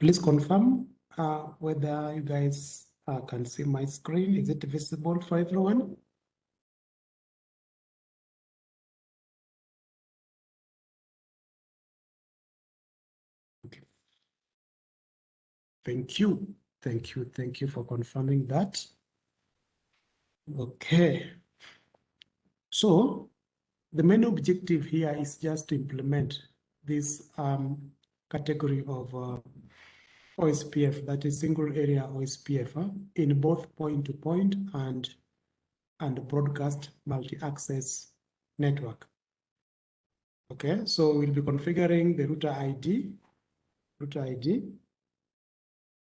Please confirm uh, whether you guys uh, can see my screen. Is it visible for everyone? Thank you. Thank you. Thank you for confirming that. Okay. So the main objective here is just to implement this um, category of uh, OSPF, that is single area OSPF, uh, in both point-to-point -point and, and broadcast multi-access network. Okay, so we'll be configuring the router ID, router ID,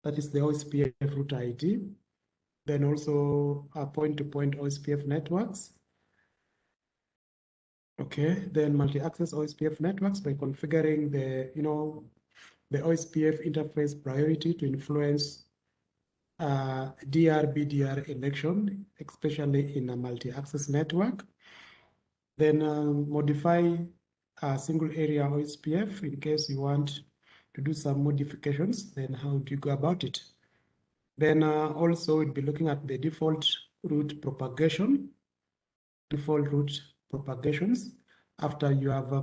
that is the OSPF router ID, then also a point-to-point -point OSPF networks. Okay, then multi-access OSPF networks by configuring the, you know, the OSPF interface priority to influence uh, DR-BDR election, especially in a multi-access network. Then um, modify a single area OSPF in case you want to do some modifications, then how do you go about it? Then uh, also we'll be looking at the default route propagation, default route propagations after you have uh,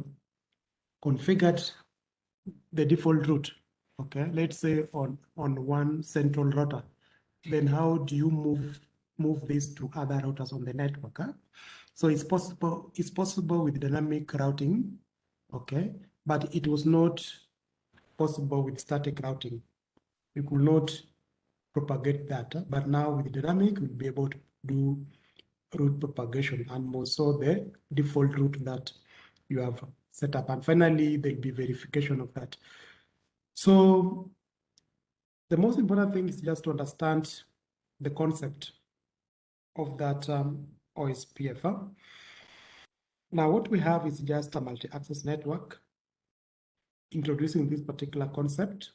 configured the default route, okay, let's say on, on one central router, then how do you move move this to other routers on the network? Huh? So it's possible, it's possible with dynamic routing, okay, but it was not possible with static routing. We could not propagate that, but now with dynamic, we'll be able to do route propagation and more so the default route that you have set up. And finally, there'll be verification of that. So the most important thing is just to understand the concept of that um, OSPF. Now, what we have is just a multi-access network introducing this particular concept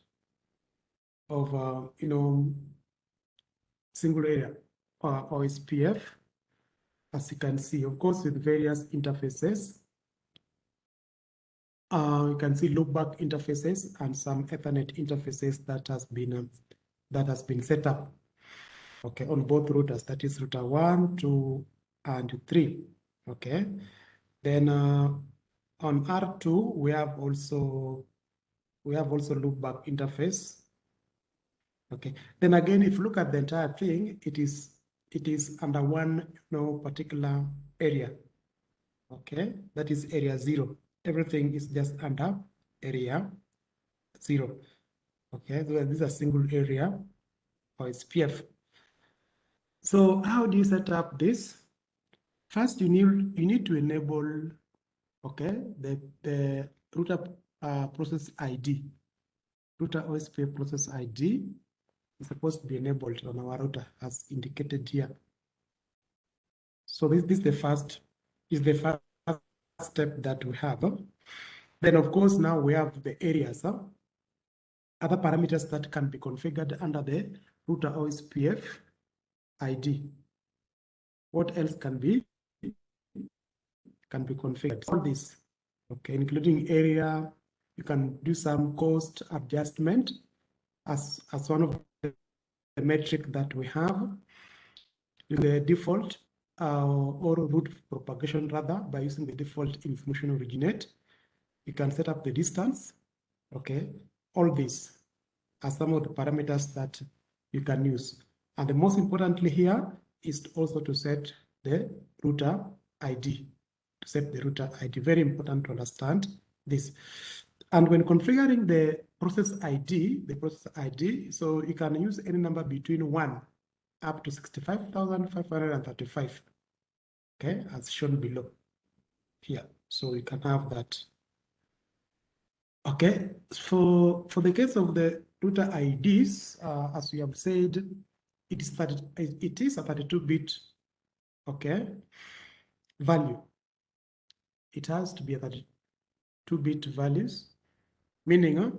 of, uh, you know, single area uh, OSPF, as you can see, of course, with various interfaces uh, you can see loopback interfaces and some Ethernet interfaces that has been um, that has been set up. Okay, on both routers, that is router one, two, and three. Okay, then uh, on R2 we have also we have also loopback interface. Okay, then again, if you look at the entire thing, it is it is under one you know particular area. Okay, that is area zero everything is just under area zero. Okay, so this is a single area OSPF. So how do you set up this? First, you need you need to enable okay the the router uh, process ID. Router OSPF process ID is supposed to be enabled on our router as indicated here. So this, this is the first is the first step that we have. Then of course, now we have the areas, huh? other parameters that can be configured under the router OSPF ID. What else can be can be configured? All this, okay, including area. You can do some cost adjustment as as one of the metric that we have. In the default uh, or route propagation rather by using the default information originate. You can set up the distance, okay? All these are some of the parameters that you can use. And the most importantly here is also to set the router ID, to set the router ID. Very important to understand this. And when configuring the process ID, the process ID, so you can use any number between one up to 65,535 okay, as shown below here. So you can have that. Okay, for, for the case of the router IDs, uh, as we have said, it is, 30, it is a 32-bit, okay, value. it has to be a 32 bit values, meaning uh,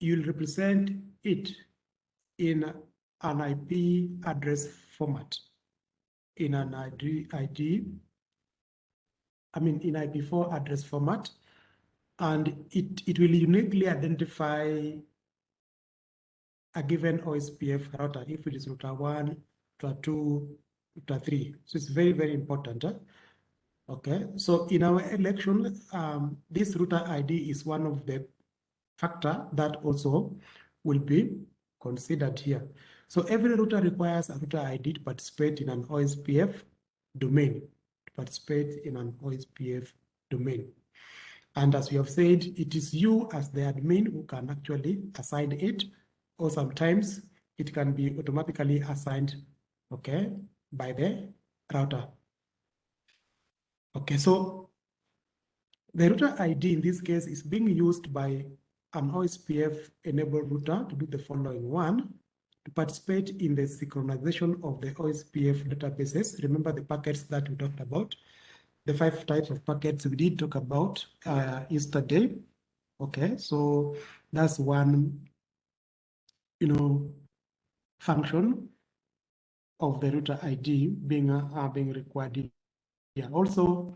you'll represent it in an IP address format, in an ID, ID I mean, in IP4 address format, and it, it will uniquely identify a given OSPF router if it is router one, router two, router three. So it's very, very important. Huh? Okay, so in our election, um, this router ID is one of the factor that also will be considered here. So every router requires a router ID to participate in an OSPF domain, to participate in an OSPF domain. And as we have said, it is you as the admin who can actually assign it, or sometimes it can be automatically assigned, okay, by the router. Okay, so the router ID in this case is being used by an OSPF enabled router to do the following one, to participate in the synchronization of the OSPF databases. Remember the packets that we talked about, the five types of packets we did talk about uh, yesterday. Okay, so that's one, you know, function of the router ID being uh, being required here. Also,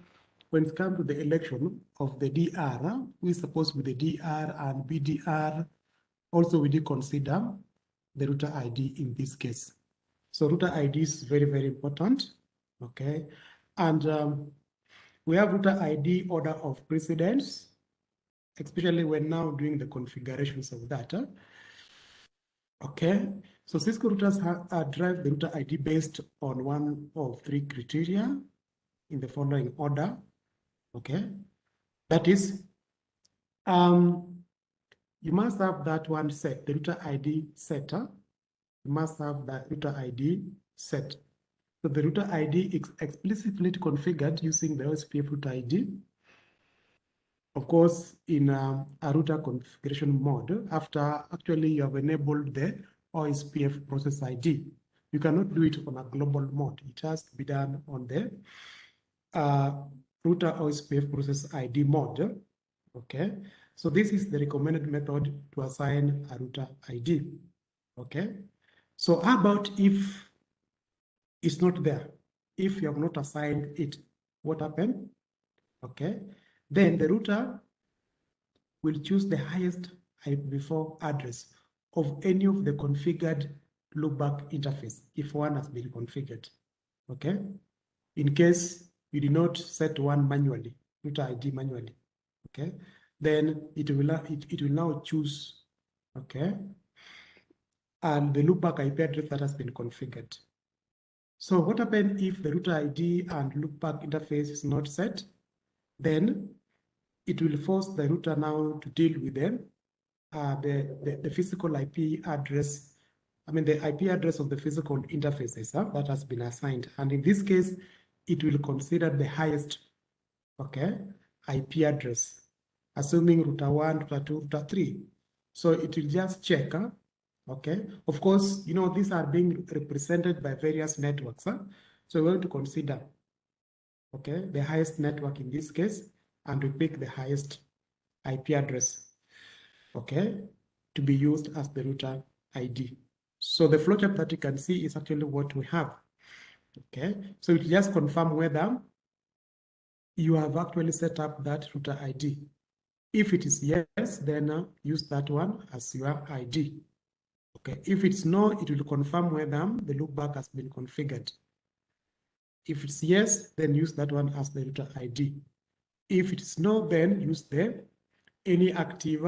when it comes to the election of the DR, we suppose with the DR and BDR, also we do consider the router ID in this case. So router ID is very, very important, okay? And um, we have router ID order of precedence, especially when now doing the configurations of that. Okay, so Cisco routers uh, drive the router ID based on one of three criteria in the following order. Okay, that is, um, you must have that one set, the router ID setter. You must have that router ID set. So the router ID is explicitly configured using the OSPF router ID. Of course, in um, a router configuration mode, after actually you have enabled the OSPF process ID, you cannot do it on a global mode. It has to be done on the uh, router OSPF process ID mode. Okay, so this is the recommended method to assign a router ID. Okay, so how about if it's not there? If you have not assigned it, what happened? Okay, then the router will choose the highest IPv4 address of any of the configured loopback interface if one has been configured. Okay, in case you did not set one manually, router ID manually, okay, then it will, it, it will now choose, okay, and the loopback IP address that has been configured. So what happens if the router ID and loopback interface is not set? Then it will force the router now to deal with them, uh, the, the, the physical IP address, I mean the IP address of the physical interfaces that has been assigned. And in this case, it will consider the highest, okay, IP address, assuming router one, router two, router three. So it will just check, huh? okay. Of course, you know, these are being represented by various networks, huh? So we're going to consider, okay, the highest network in this case, and we pick the highest IP address, okay, to be used as the router ID. So the flowchart that you can see is actually what we have. Okay, so it just confirm whether you have actually set up that router ID. If it is yes, then uh, use that one as your ID. Okay, if it's no, it will confirm whether the loopback has been configured. If it's yes, then use that one as the router ID. If it is no, then use the any active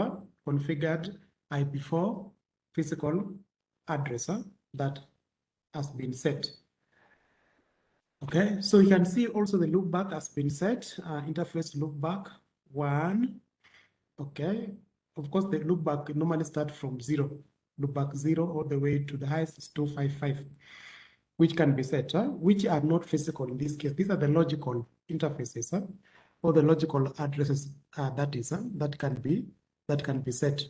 configured IP4 physical address that has been set. Okay, so you can see also the loopback has been set, uh, interface loopback one. Okay, of course the loopback normally start from zero, loopback zero all the way to the highest is 255, which can be set, huh? which are not physical in this case. These are the logical interfaces, huh? or the logical addresses uh, that is, huh? that can be that can be set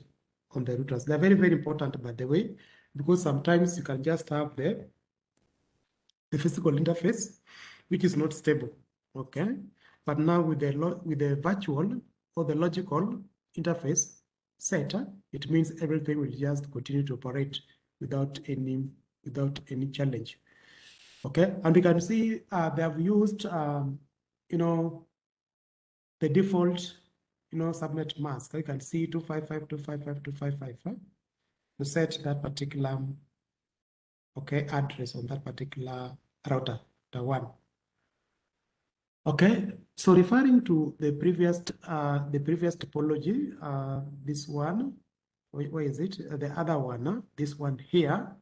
on the routers. They're very, very important, by the way, because sometimes you can just have the the physical interface, which is not stable. Okay. But now with the with the virtual or the logical interface set, it means everything will just continue to operate without any without any challenge. Okay, and we can see uh, they have used, um, you know, the default, you know, subnet mask. You can see 255, 255, 255 huh? to set that particular, okay, address on that particular router, the one. Okay, so referring to the previous, uh, the previous topology, uh, this one, where, where is it? The other one, this one here.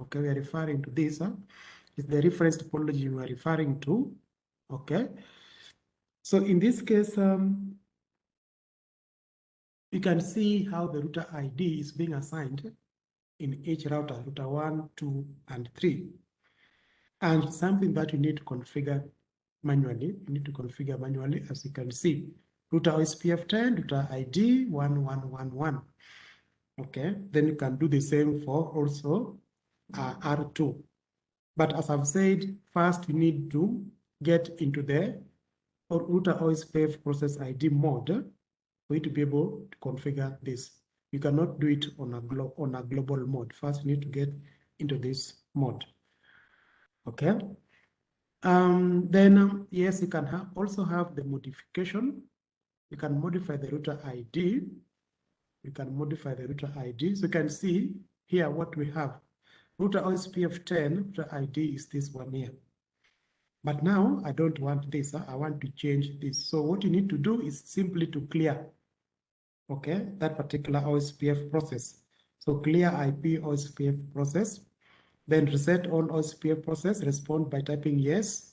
Okay, we are referring to this. Is the reference topology we are referring to. Okay. So in this case, um, you can see how the router ID is being assigned in each router, router one, two, and three. And something that you need to configure manually, you need to configure manually, as you can see. Router OSPF 10, router ID 1111. Okay, then you can do the same for also uh, R2. But as I've said, first you need to get into the or router OSPF process ID mode for you to be able to configure this. You cannot do it on a, on a global mode. First, you need to get into this mode. Okay. Um, then, um, yes, you can ha also have the modification. You can modify the router ID. You can modify the router ID. So you can see here what we have. Router OSPF 10, router ID is this one here. But now I don't want this, I want to change this. So what you need to do is simply to clear, okay, that particular OSPF process. So clear IP OSPF process, then reset all OSPF process, respond by typing yes,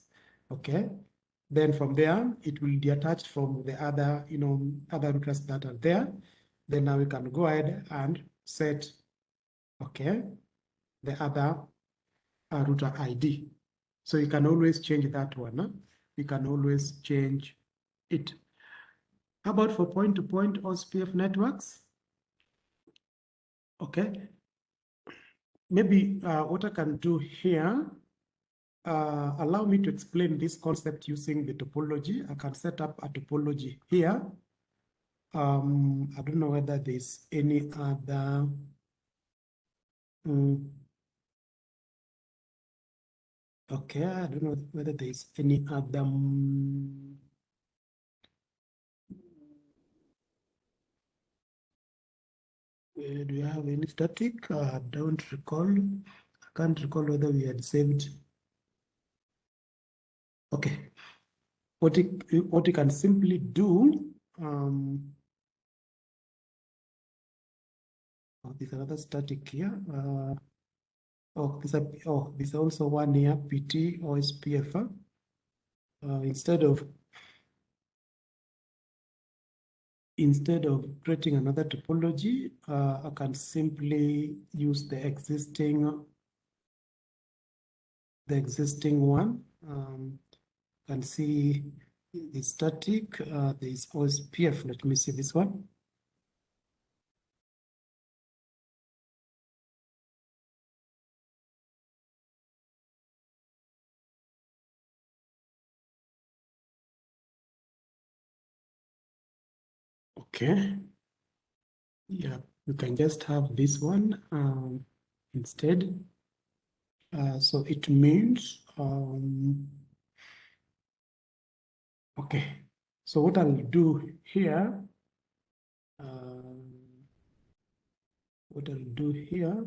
okay. Then from there, it will detach from the other, you know, other routers that are there. Then now we can go ahead and set, okay, the other uh, router ID. So you can always change that one. Huh? You can always change it. How about for point-to-point -point OSPF networks? Okay. Maybe uh, what I can do here, uh, allow me to explain this concept using the topology. I can set up a topology here. Um, I don't know whether there's any other um, Okay, I don't know whether there's any other. Um, do you have any static? Uh, I don't recall. I can't recall whether we had saved. Okay. What you, what you can simply do, um, oh, there's another static here. Uh, Oh, there's a, oh, there's also one here, PT OSPF. Uh, instead of instead of creating another topology, uh, I can simply use the existing the existing one. Um, can see the static. Uh, there is OSPF. Let me see this one. Okay. Yeah, you can just have this one um, instead. Uh, so it means, um, okay. So what I'll do here, uh, what I'll do here,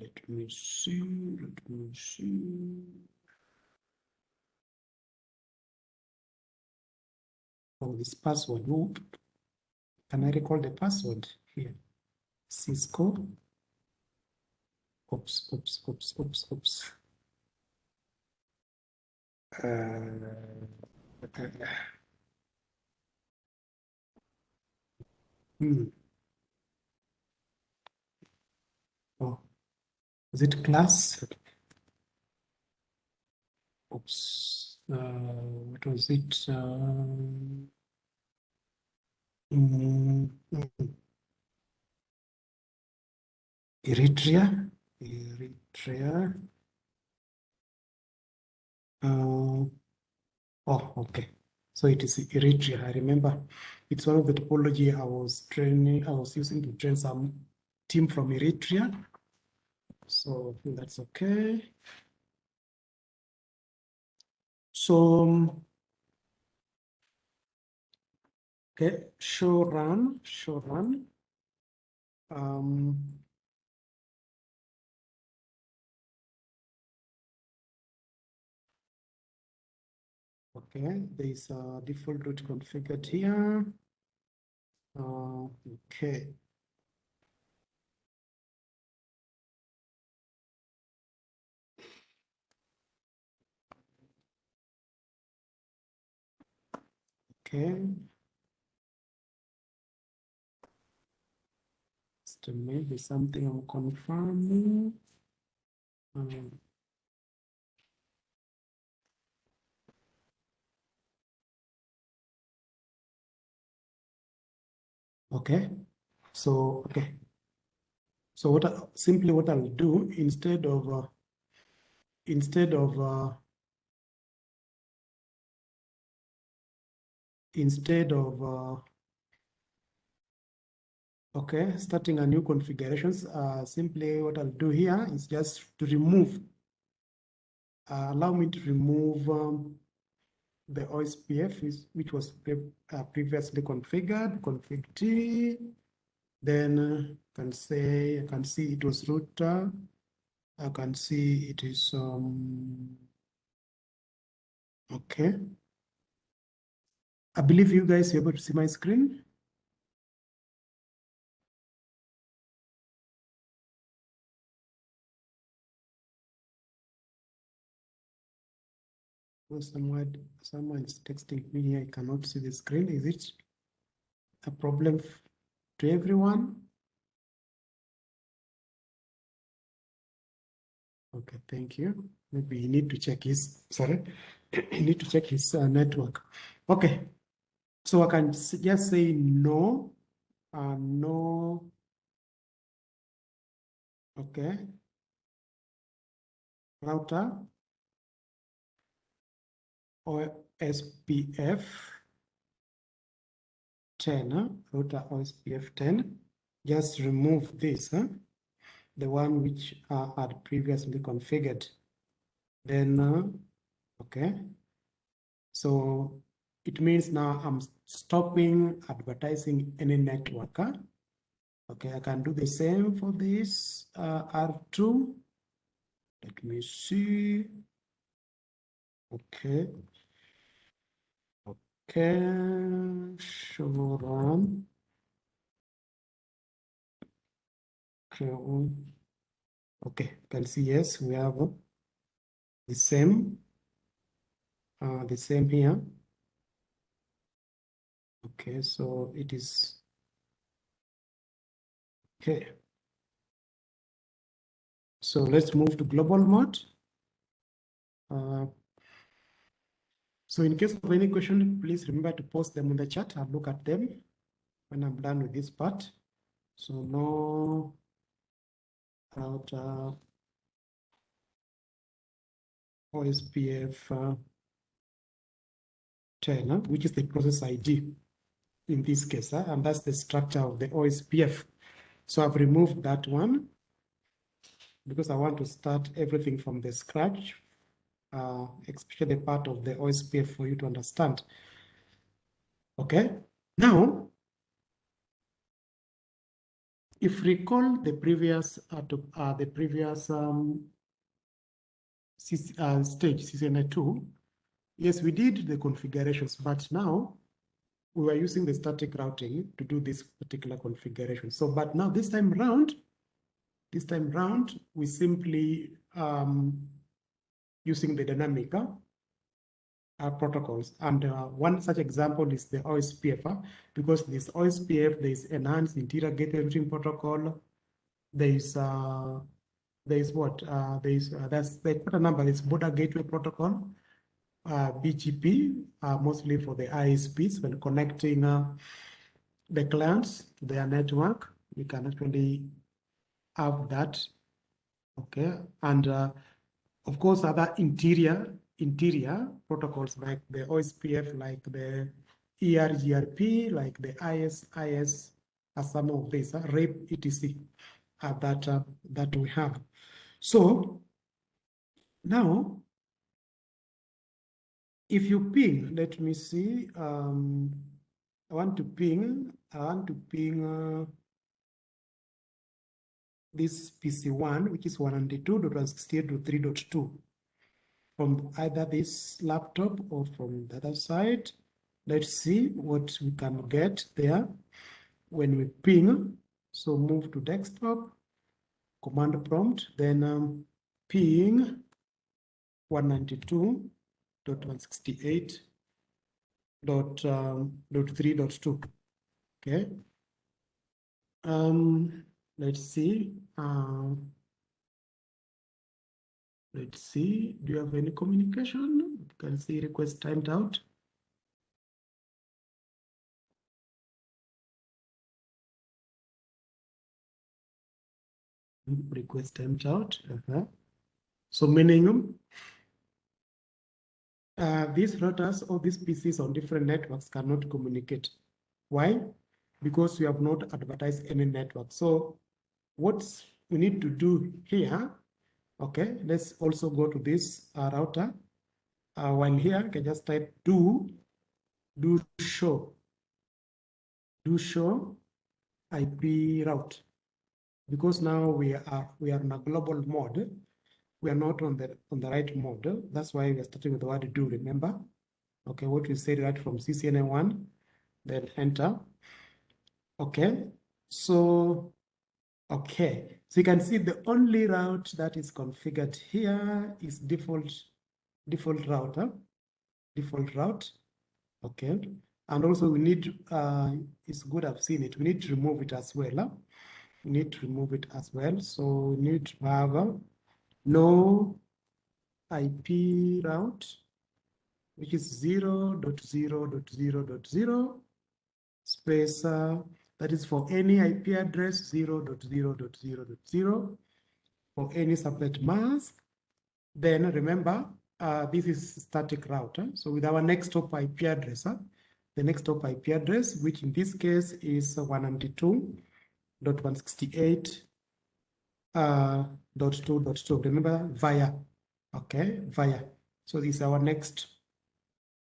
let me see, let me see. Oh, this password. Can I recall the password here? Cisco. Oops, oops, oops, oops, oops. Uh, hmm. Oh, is it class? Oops. Uh, what was it? Uh, Mm, Eritrea, Eritrea. Uh, oh, okay. So it is Eritrea. I remember it's one of the topology I was training, I was using to train some team from Eritrea. So that's okay. So, okay, show run, show run. Um, Okay, there's a default route configured here. Uh, okay. Okay. Still maybe something I'm confirming. Um, Okay, so okay. So what I, simply what I'll do instead of uh, instead of uh, instead of uh, okay starting a new configurations uh, simply what I'll do here is just to remove uh, allow me to remove um, the OSPF which was pre uh, previously configured, config T, then uh, can say, I can see it was router, I can see it is, um, okay. I believe you guys are able to see my screen. Someone someone is texting me I cannot see the screen. Is it a problem to everyone? Okay, thank you. Maybe you need to check his, sorry, you need to check his uh, network. Okay, so I can just say no, uh, no, okay, router, OSPF 10, router OSPF 10, just remove this, huh? the one which uh, had previously configured. Then, uh, okay, so it means now I'm stopping advertising any network. Huh? Okay, I can do the same for this uh, R2. Let me see. Okay, Show. Okay, okay, can see yes, we have the same, uh, the same here. Okay, so it is okay. So let's move to global mode. Uh, so in case of any question, please remember to post them in the chat. I'll look at them when I'm done with this part. So no router OSPF uh, 10, uh, which is the process ID in this case, uh, and that's the structure of the OSPF. So I've removed that one because I want to start everything from the scratch uh, especially the part of the OSPF for you to understand. Okay, now, if recall the previous uh, to, uh, the previous um, uh, stage CCNA2, yes, we did the configurations, but now we were using the static routing to do this particular configuration. So, but now this time round, this time round, we simply um, using the dynamic uh, uh, protocols. And uh, one such example is the OSPF, uh, because this OSPF, there is enhanced interior gateway routing protocol. There is uh, there is what uh, there is that's the number. It's border gateway protocol, BGP, mostly for the ISPs when connecting the clients their network. We can actually have that. Okay, and of course, other interior interior protocols like the OSPF, like the EIGRP, like the ISIS, are some of these, uh, RAPE, etc., uh, that, uh, that we have. So now, if you ping, let me see, um, I want to ping, I want to ping uh, this PC1, which is 192.168.3.2 from either this laptop or from the other side. Let's see what we can get there when we ping. So move to desktop, command prompt, then um, ping 192.168 dot um. Okay. Um, let's see. Uh, let's see. Do you have any communication? You can see request timed out. Request timed out. Uh -huh. So meaning uh, these routers or these PCs on different networks cannot communicate. Why? Because we have not advertised any network. So what we need to do here, okay, let's also go to this uh, router. Uh, while here, I can just type do, do show, do show IP route. Because now we are we are in a global mode, we are not on the on the right mode. That's why we are starting with the word do, remember? Okay, what we said right from CCNA1, then enter. Okay, so, okay. So you can see the only route that is configured here is default, default router, default route. Okay, and also we need, uh, it's good I've seen it, we need to remove it as well. Huh? We need to remove it as well. So we need to have uh, no IP route, which is 0 0.0.0.0 space, uh, that is for any IP address 0 0.0.0.0 for any subnet mask. Then remember, uh, this is static router. So with our next hop IP address, uh, the next hop IP address, which in this case is 192.168 uh, two. Remember via, okay, via. So this is our next,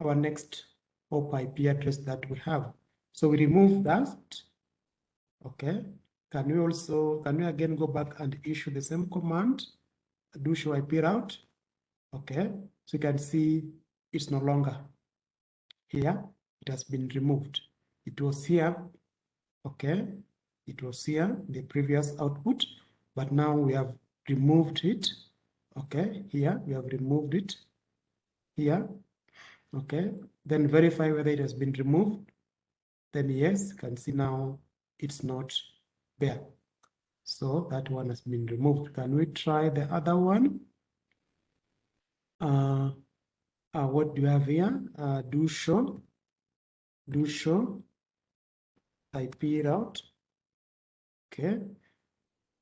our next hop IP address that we have. So we remove that. Okay. Can we also, can we again go back and issue the same command? Do show IP route. Okay. So you can see it's no longer here. It has been removed. It was here. Okay. It was here, the previous output but now we have removed it okay here we have removed it here okay then verify whether it has been removed then yes you can see now it's not there so that one has been removed can we try the other one uh, uh what do you have here uh do show do show ip out. okay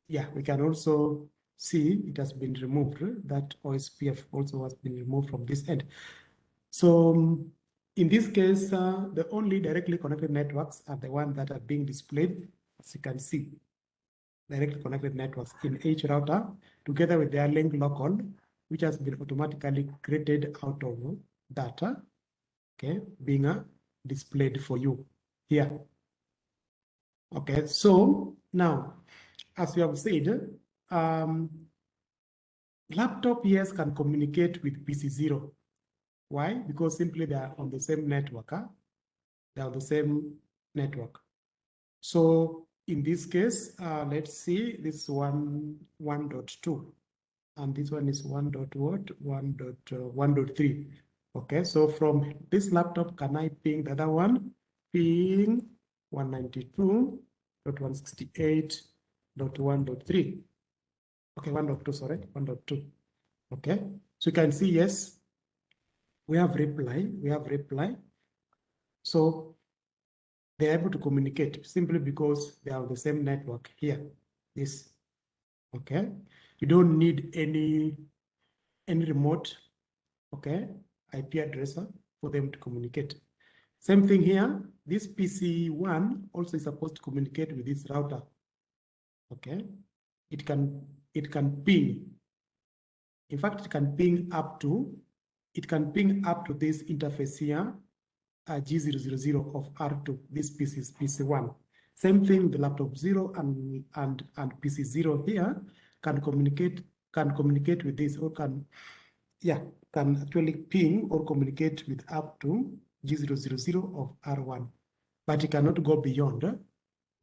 yeah, we can also see it has been removed. That OSPF also has been removed from this end. So um, in this case, uh, the only directly connected networks are the ones that are being displayed, as you can see, directly connected networks in each router, together with their link local, which has been automatically created out of data, okay, being uh, displayed for you here. Okay, so now as we have said, um, laptop yes can communicate with PC0. Why? Because simply they are on the same network. Huh? They are on the same network. So in this case, uh, let's see, this is one 1.2 and this one is 1 dot what 1 dot uh, 1 dot 3 okay so from this laptop can i ping the other one ping 192.168 dot one dot three. Okay, one dot two, sorry, one dot two. Okay, so you can see, yes, we have reply, we have reply. So they're able to communicate simply because they have the same network here. This, okay. You don't need any any remote okay, IP address for them to communicate. Same thing here, this PC1 also is supposed to communicate with this router. Okay, it can it can ping. In fact, it can ping up to it can ping up to this interface here, uh, G000 of R2. This PC is PC1. Same thing, the laptop zero and and and PC zero here can communicate can communicate with this or can yeah can actually ping or communicate with up to G000 of R1, but it cannot go beyond.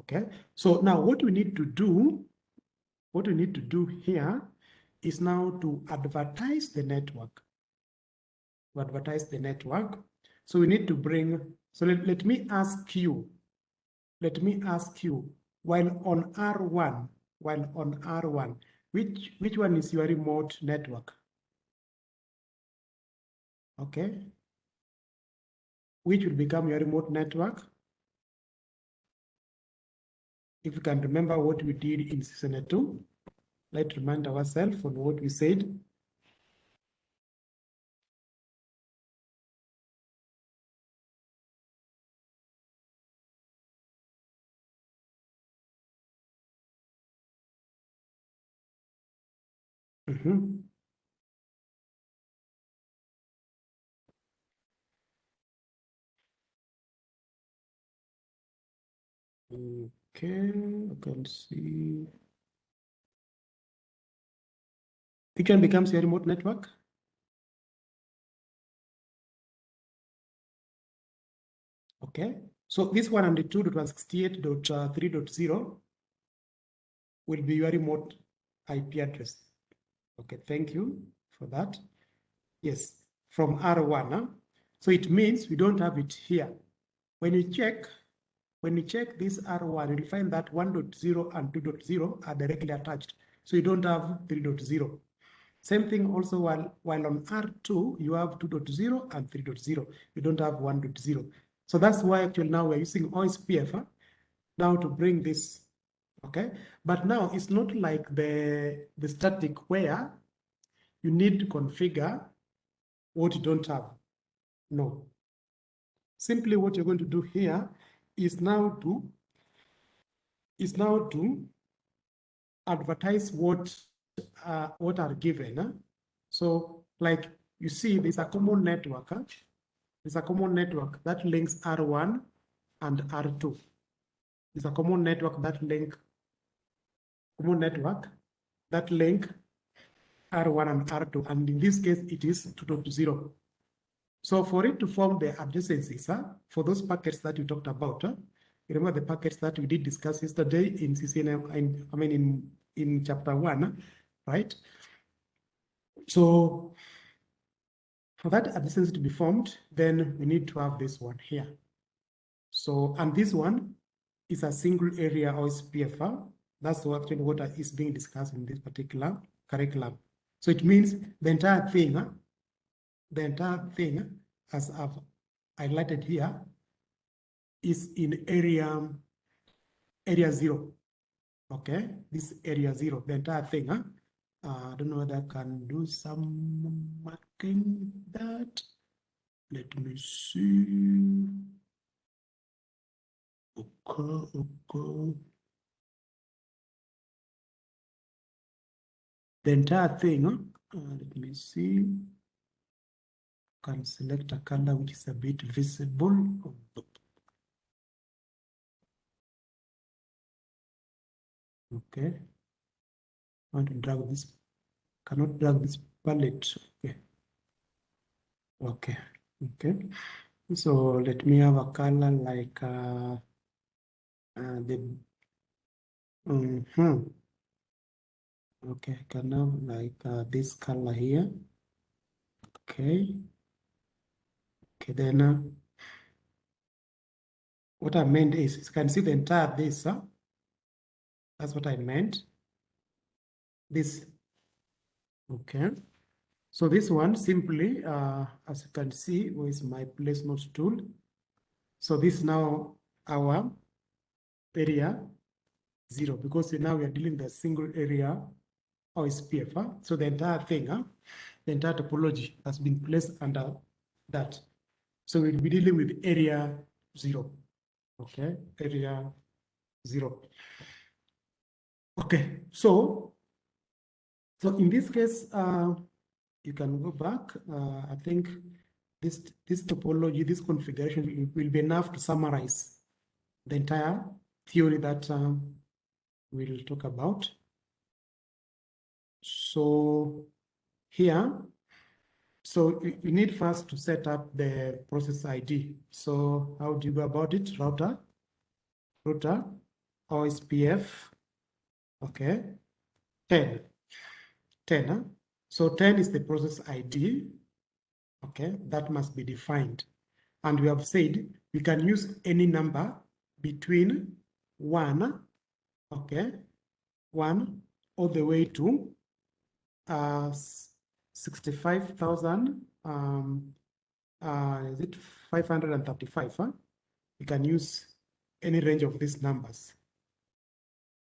Okay, so now what we need to do, what we need to do here is now to advertise the network. To advertise the network. So we need to bring, so let, let me ask you, let me ask you, while on R1, while on R1, which, which one is your remote network? Okay. Which will become your remote network? If you can remember what we did in CCNA2, let's remind ourselves on what we said. Mm -hmm. Okay, I can see. It can become a remote network. Okay, so this 192.168.3.0 will be your remote IP address. Okay, thank you for that. Yes, from R1. Huh? So it means we don't have it here. When you check, when you check this R1, you'll find that 1.0 and 2.0 are directly attached. So you don't have 3.0. Same thing also while, while on R2, you have 2.0 and 3.0. You don't have 1.0. So that's why actually now we're using OSPF huh? now to bring this okay but now it's not like the the static where you need to configure what you don't have no simply what you're going to do here is now to is now to advertise what uh, what are given huh? so like you see there's a common network huh? there's a common network that links r1 and r2 there's a common network that link common network that link R1 and R2, and in this case, it is 2.0. So for it to form the adjacencies, huh, for those packets that you talked about, remember the packets that we did discuss yesterday in CCNA, in, I mean, in, in chapter one, right? So for that adjacency to be formed, then we need to have this one here. So, and this one is a single area OSPF, that's actually what is being discussed in this particular curriculum. So it means the entire thing, the entire thing, as I've highlighted here, is in area area zero. Okay, this area zero, the entire thing. Huh? Uh, I don't know whether I can do some marking that. Let me see. Okay, okay. The entire thing. Uh, let me see. Can select a color which is a bit visible. Okay. I want to drag this. Cannot drag this palette. Okay. Okay. Okay. So let me have a color like uh, uh, the. Mm -hmm. Okay, I can have like uh, this color here. Okay. Okay, then uh, what I meant is you can see the entire this. Huh? That's what I meant. This. Okay. So this one simply, uh, as you can see, with my place notes tool. So this is now our area zero because now we are dealing with a single area OSPF. Huh? So the entire thing, huh? the entire topology has been placed under that. So we'll be dealing with area zero. Okay, area zero. Okay, so so in this case, uh, you can go back. Uh, I think this this topology, this configuration will be enough to summarize the entire theory that um, we'll talk about. So here, so you need first to set up the process ID. So how do you go about it? Router, router, OSPF, okay, 10, 10. Huh? So 10 is the process ID, okay, that must be defined. And we have said we can use any number between 1, okay, 1 all the way to uh, 65,000, um, uh, is it 535? Huh? You can use any range of these numbers.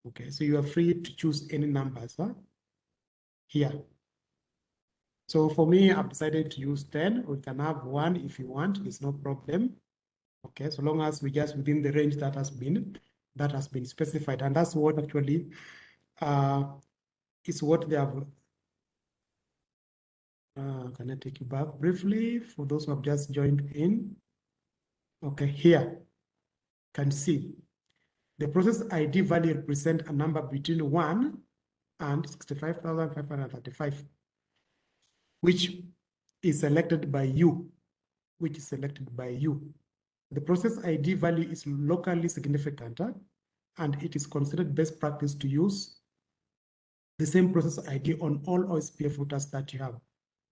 Okay, so you are free to choose any numbers huh? here. So for me, I've decided to use 10. We can have one if you want, it's no problem. Okay, so long as we just within the range that has been that has been specified. And that's what actually uh, is what they have uh, can I take you back briefly for those who have just joined in? Okay, here can see the process ID value represent a number between 1 and 65,535, which is selected by you, which is selected by you. The process ID value is locally significant uh, and it is considered best practice to use the same process ID on all OSPF routers that you have.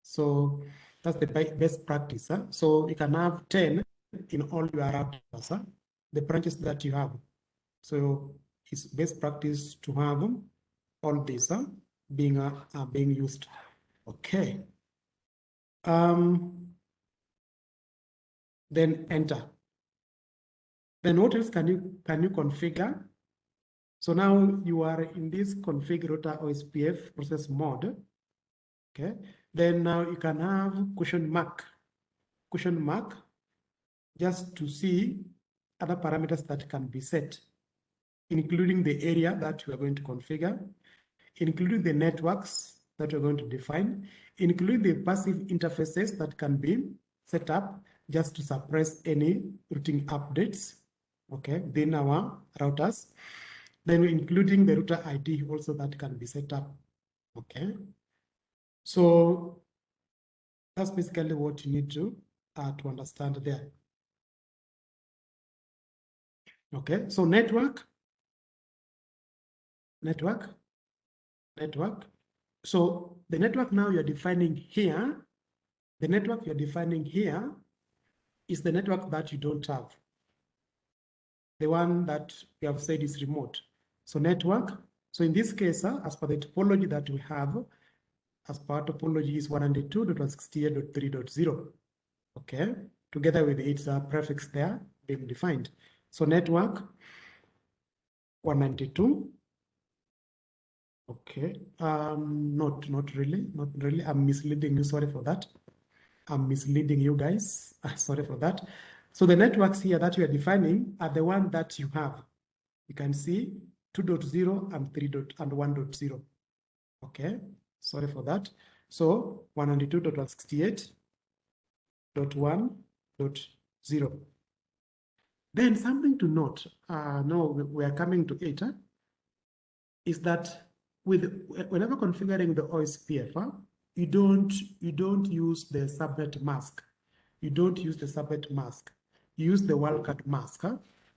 So that's the best practice. Huh? So you can have 10 in all your routers, huh? the branches that you have. So it's best practice to have all these huh? being uh, uh, being used. Okay. Um, then enter. Then what else can you can you configure? So now you are in this configure OSPF process mode. Okay. Then now you can have question mark, question mark, just to see other parameters that can be set, including the area that you are going to configure, including the networks that you're going to define, including the passive interfaces that can be set up just to suppress any routing updates, okay, within our routers. Then including the router ID also that can be set up, okay. So that's basically what you need to uh, to understand there. Okay, so network, network, network. So the network now you're defining here, the network you're defining here is the network that you don't have. The one that we have said is remote. So network, so in this case, uh, as per the topology that we have, as part topology is 192.168.3.0. Okay, together with its uh, prefix there being defined. So network 192. Okay, um, not not really, not really. I'm misleading you. Sorry for that. I'm misleading you guys. Sorry for that. So the networks here that you are defining are the one that you have. You can see 2.0 and 3. and 1.0. Okay, Sorry for that. So 192.168.1.0. Then something to note, uh, no, we are coming to it, is that with whenever configuring the OSPF, you don't you don't use the subnet mask. You don't use the subnet mask. You use the wildcard mask,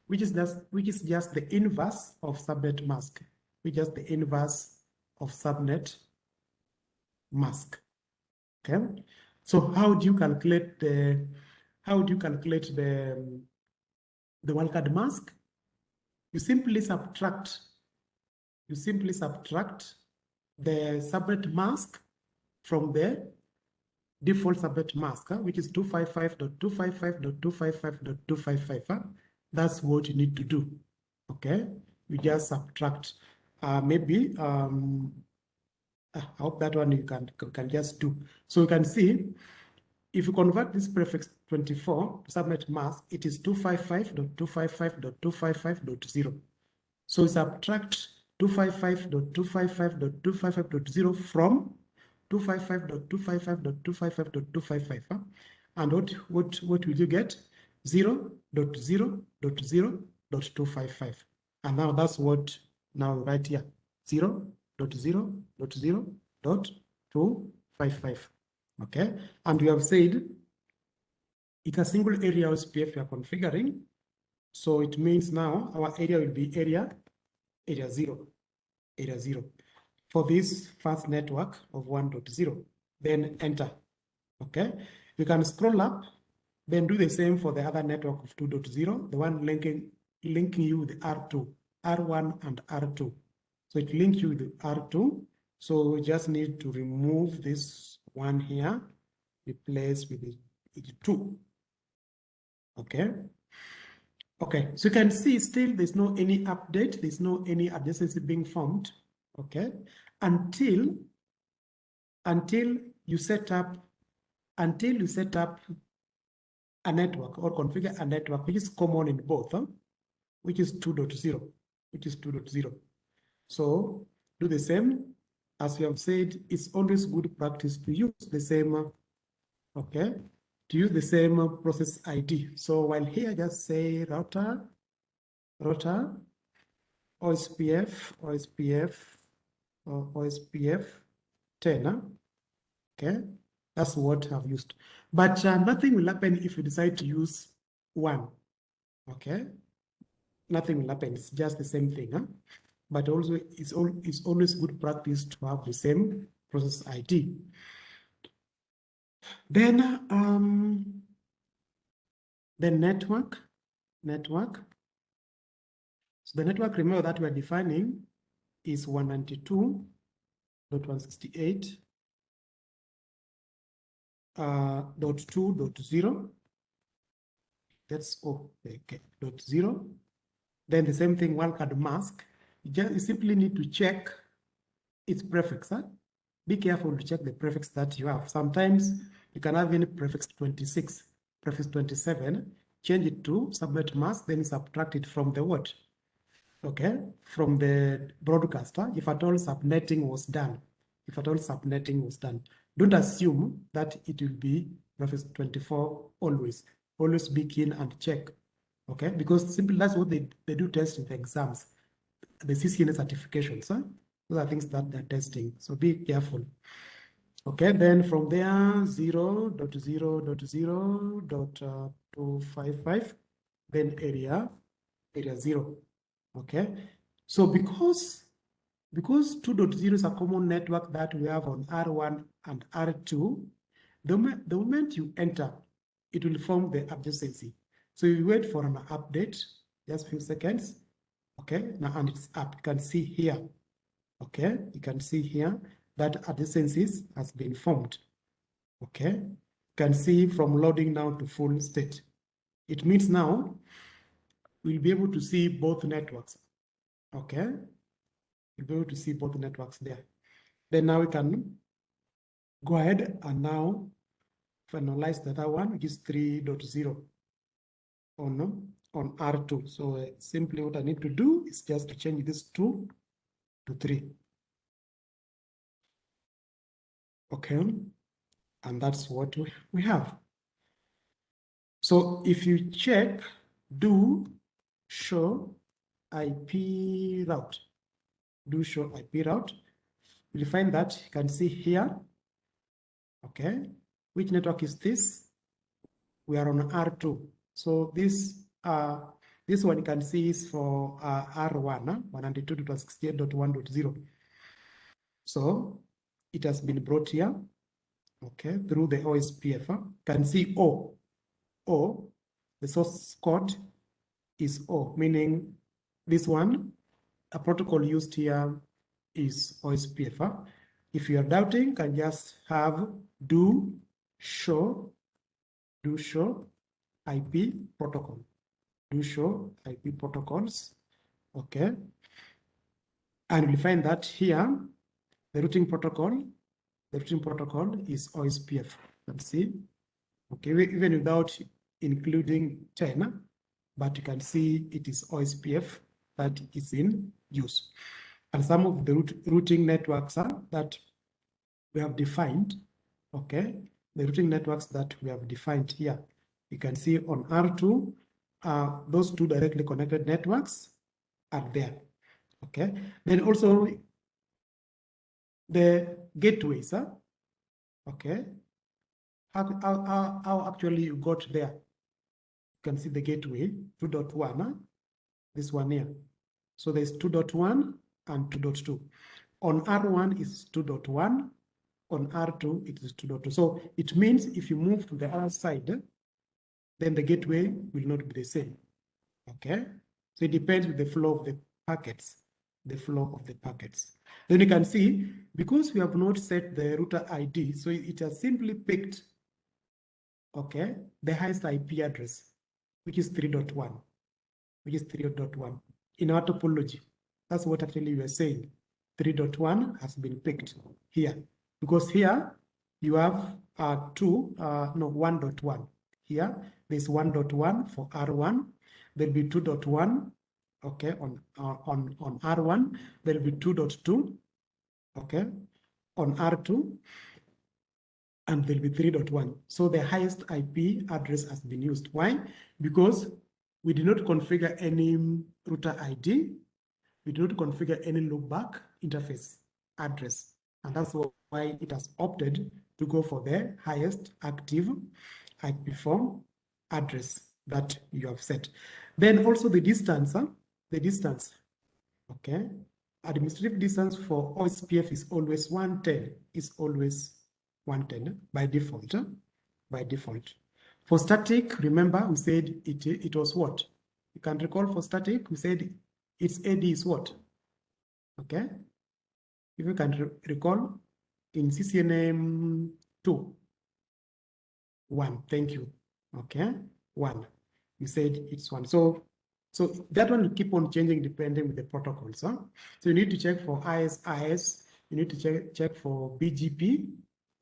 which is just which is just the inverse of subnet mask, which is the inverse of subnet mask. Okay, so how do you calculate the how do you calculate the the wildcard mask? You simply subtract. You simply subtract the subnet mask from the default subnet mask, which is 255.255.255.255. Huh? That's what you need to do. Okay, you just subtract. Uh, maybe um, I hope that one you can, can just do. So you can see, if you convert this prefix 24 to subnet mask, it is 255.255.255.0. So subtract 255.255.255.0 from 255.255.255.255. Huh? And what, what, what will you get? 0 0.0.0.255. And now that's what now right here. 0 0.0.0.255. Okay. And we have said it's a single area OSPF we are configuring. So it means now our area will be area, area zero, area zero. For this first network of 1.0, then enter. Okay. You can scroll up, then do the same for the other network of 2.0, the one linking linking you with R2, R1 and R2. So it links you with R2. So we just need to remove this one here, replace with the, with two. Okay. Okay, so you can see still there's no any update, there's no any adjacency being formed, okay, until until you set up until you set up a network or configure a network which is common in both, huh? which is 2.0, which is 2.0. So do the same. As we have said, it's always good practice to use the same, okay, to use the same process ID. So while here, just say router, router, OSPF, OSPF, or OSPF 10, okay, that's what I've used. But uh, nothing will happen if you decide to use one, okay? Nothing will happen, it's just the same thing, huh? But also it's, all, it's always good practice to have the same process ID. Then um, the network, network. So the network, remember that we're defining is 192.168 uh, dot two dot zero. That's oh, okay, dot zero. Then the same thing, wildcard mask you just simply need to check its prefix. Huh? Be careful to check the prefix that you have. Sometimes you can have any prefix 26, prefix 27, change it to subnet mask, then subtract it from the what? Okay, from the broadcaster, if at all subnetting was done. If at all subnetting was done. Don't assume that it will be prefix 24 always. Always be keen and check. Okay, because simply that's what they, they do test in the exams the CCNA certifications. Huh? Those are things that they're testing. So be careful. Okay, then from there, 0 dot 0 dot 0 dot uh, 255, then area, area 0. Okay, so because because 2.0 is a common network that we have on R1 and R2, the, the moment you enter, it will form the adjacency. So you wait for an update, just a few seconds, okay now and it's up you can see here. Okay you can see here that adjacencies has been formed. Okay you can see from loading now to full state. It means now we'll be able to see both networks. Okay we'll be able to see both networks there. Then now we can go ahead and now finalize the other one which is 3.0 on on R2. So uh, simply what I need to do is just to change this 2 to 3. Okay, and that's what we, have. So if you check do show IP route, do show IP route, you'll find that you can see here, okay, which network is this? We are on R2. So this uh, this one you can see is for uh, R1, uh, 192.68.1.0. So it has been brought here, okay, through the OSPF. Uh, can see O. O, the source code is O, meaning this one, a protocol used here is OSPF. Uh. If you are doubting, can just have do show, do show IP protocol do show IP protocols. Okay. And we find that here, the routing protocol, the routing protocol is OSPF. Let's see. Okay, even without including 10, but you can see it is OSPF that is in use. And some of the rout- routing networks are that we have defined, okay, the routing networks that we have defined here. You can see on R2, uh, those two directly connected networks are there, okay? Then also the gateways, huh? okay? How, how, how, how actually you got there? You can see the gateway 2.1, huh? this one here. So there's 2.1 and 2.2. On R1 is 2.1, on R2 it is 2.2. So it means if you move to the other side, then the gateway will not be the same. Okay, so it depends with the flow of the packets, the flow of the packets. Then you can see because we have not set the router ID, so it has simply picked, okay, the highest IP address, which is 3.1, which is 3.1 in our topology. That's what actually we are saying. 3.1 has been picked here because here you have uh, two, uh, no, 1.1. Here, there's 1.1 for R1. There'll be 2.1, okay, on, on, on R1. There'll be 2.2, okay, on R2. And there'll be 3.1. So the highest IP address has been used. Why? Because we did not configure any router ID. We did not configure any loopback interface address. And that's why it has opted to go for the highest active IP form address that you have set. Then also the distance, huh? the distance, okay? Administrative distance for OSPF is always 110, is always 110 by default, huh? by default. For static, remember we said it, it was what? You can recall for static, we said its AD is what? Okay? If you can re recall, in CCNA 2, 1, thank you. Okay, 1. You said it's 1. So so that one will keep on changing depending with the protocols. Huh? So you need to check for ISIS, you need to check, check for BGP,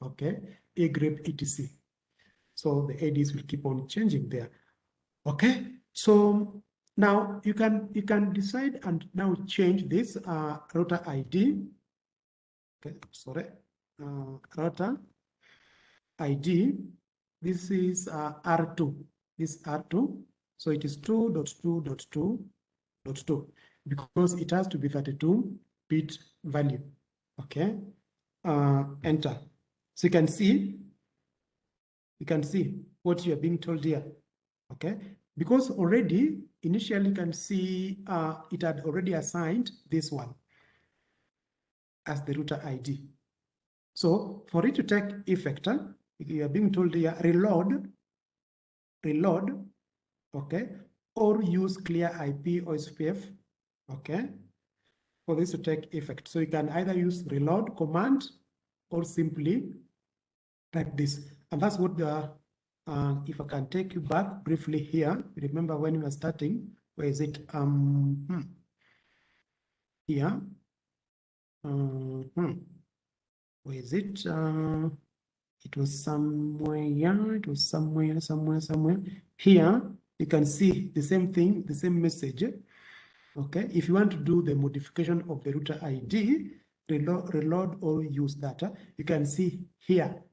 okay, EIGRP etc. So the ADs will keep on changing there. Okay, so now you can you can decide and now change this uh, router ID. Okay, sorry, uh, router ID. This is uh, R2. This R2. So it is 2.2.2.2 because it has to be 32 bit value. Okay, uh, enter. So you can see, you can see what you are being told here. Okay, because already initially you can see uh, it had already assigned this one as the router ID. So for it to take effect, you are being told here reload, reload, okay, or use clear IP OSPF, okay, for this to take effect. So you can either use reload command or simply type this. And that's what the, uh, if I can take you back briefly here, remember when we were starting, where is it? Um, hmm. Here. Uh, hmm. Where is it? Uh, it was somewhere, Yeah, it was somewhere, somewhere, somewhere. Here, you can see the same thing, the same message. Okay, if you want to do the modification of the router ID, reload, reload or use data, you can see here,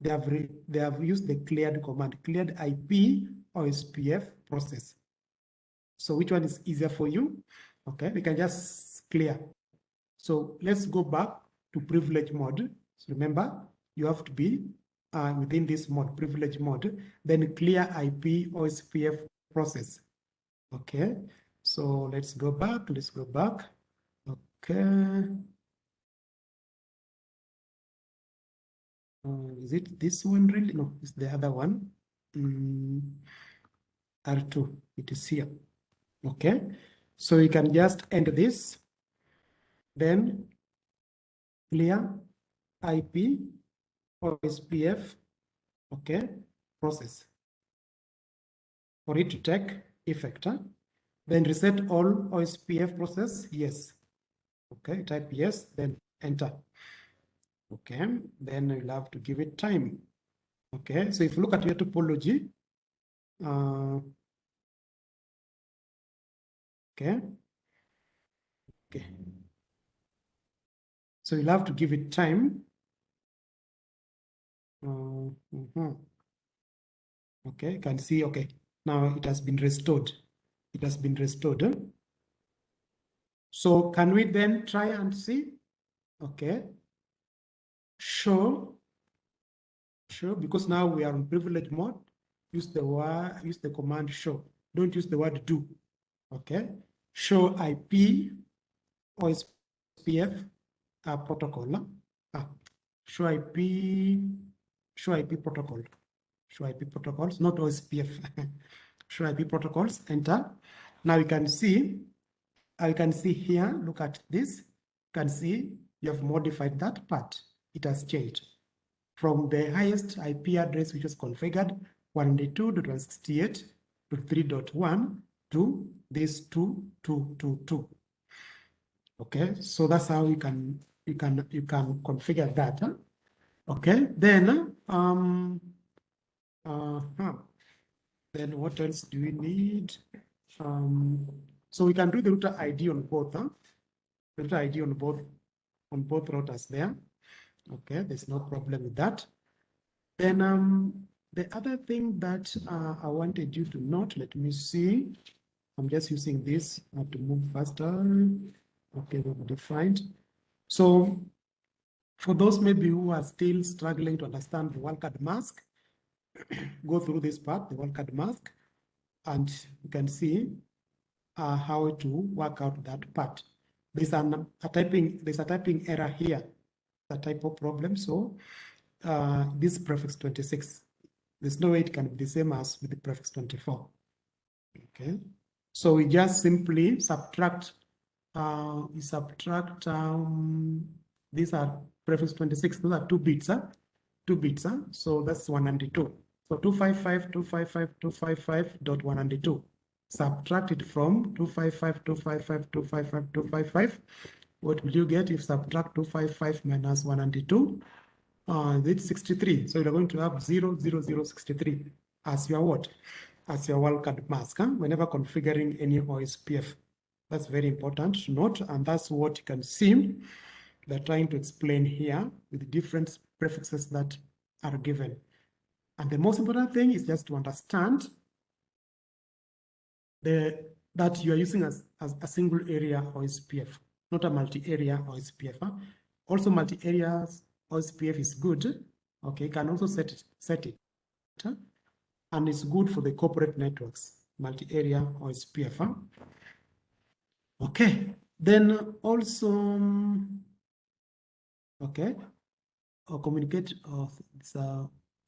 they have, re, they have used the cleared command, cleared IP OSPF process. So which one is easier for you? Okay, we can just clear. So let's go back to privilege mode. So remember, you have to be uh, within this mode, privilege mode, then clear IP OSPF process. Okay, so let's go back, let's go back. Okay. Uh, is it this one really? No, it's the other one. Mm, R2, it is here. Okay, so you can just end this, then clear IP OSPF, okay, process for it to take effect. Huh? Then reset all OSPF process, yes. Okay, type yes, then enter. Okay, then you'll have to give it time. Okay, so if you look at your topology, uh, okay, okay. So you'll have to give it time. Uh, mhm. Okay, you can see, okay, now it has been restored. It has been restored. eh? So can we then try and see? Okay. Show. Show, because now we are in privilege mode. Use the word, use the command show. Don't use the word do. Okay. Show IP OSPF uh, protocol. Ah, show IP, show IP protocol. Show IP protocols, not OSPF. show IP protocols, enter. Now you can see, uh, I can see here, look at this. You can see you have modified that part. It has changed from the highest IP address, which was configured 192.168 to 3.1 to this 2222. Okay, so that's how you can you can you can configure that. huh? Okay, then um uh huh. then what else do we need? Um, so we can do the router ID on both, huh? Router ID on both on both routers there. Okay, there's no problem with that. Then um the other thing that uh, I wanted you to note, let me see. I'm just using this I have to move faster. Okay, defined. So for those maybe who are still struggling to understand the wildcard mask, go through this part, the wildcard mask, and you can see uh, how to work out that part. There's an, a typing, there's a typing error here, a typo problem. So uh, this prefix 26, there's no way it can be the same as with the prefix 24. Okay, so we just simply subtract, uh, we subtract, um, these are prefix 26, those are two bits, huh? two bits, huh? so that's 192. So 255, 255, 255 dot 192. Subtract it from 255, 255, 255, 255. What will you get if subtract 255 minus 192? Uh, it's 63. So you're going to have 0, 0, 0, 63 as your what? As your wildcard mask, huh? whenever configuring any OSPF. That's very important to note, and that's what you can see they're trying to explain here with different prefixes that are given. And the most important thing is just to understand the that you are using as, as a single area OSPF, not a multi-area OSPF. Also, multi-area OSPF is good. Okay, you can also set it, set it, and it's good for the corporate networks, multi-area OSPF. Okay, then also, um, okay, or communicate. It's, uh,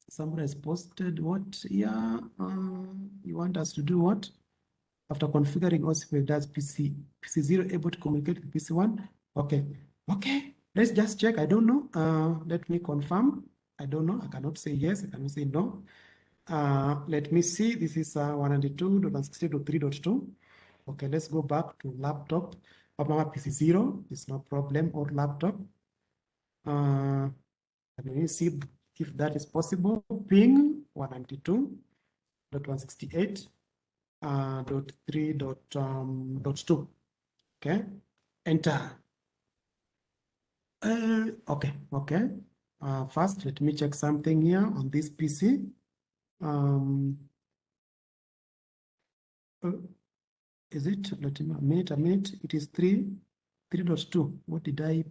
someone has posted what? Yeah, uh, you want us to do what? After configuring OSPF, does PC PC0 able to communicate with PC1? Okay, okay. Let's just check. I don't know. Uh, let me confirm. I don't know. I cannot say yes. I cannot say no. Uh, let me see. This is uh, 192.168.3.2. Okay, let's go back to laptop. Mama PC0 is no problem or laptop. Uh, let me see if that is possible. Ping 192.168 uh, dot dot um dot two. Okay, enter. Uh, okay, okay. Uh, first, let me check something here on this PC. Um, uh, is it? Let me a minute, a minute. It is three, three dot two. What did I?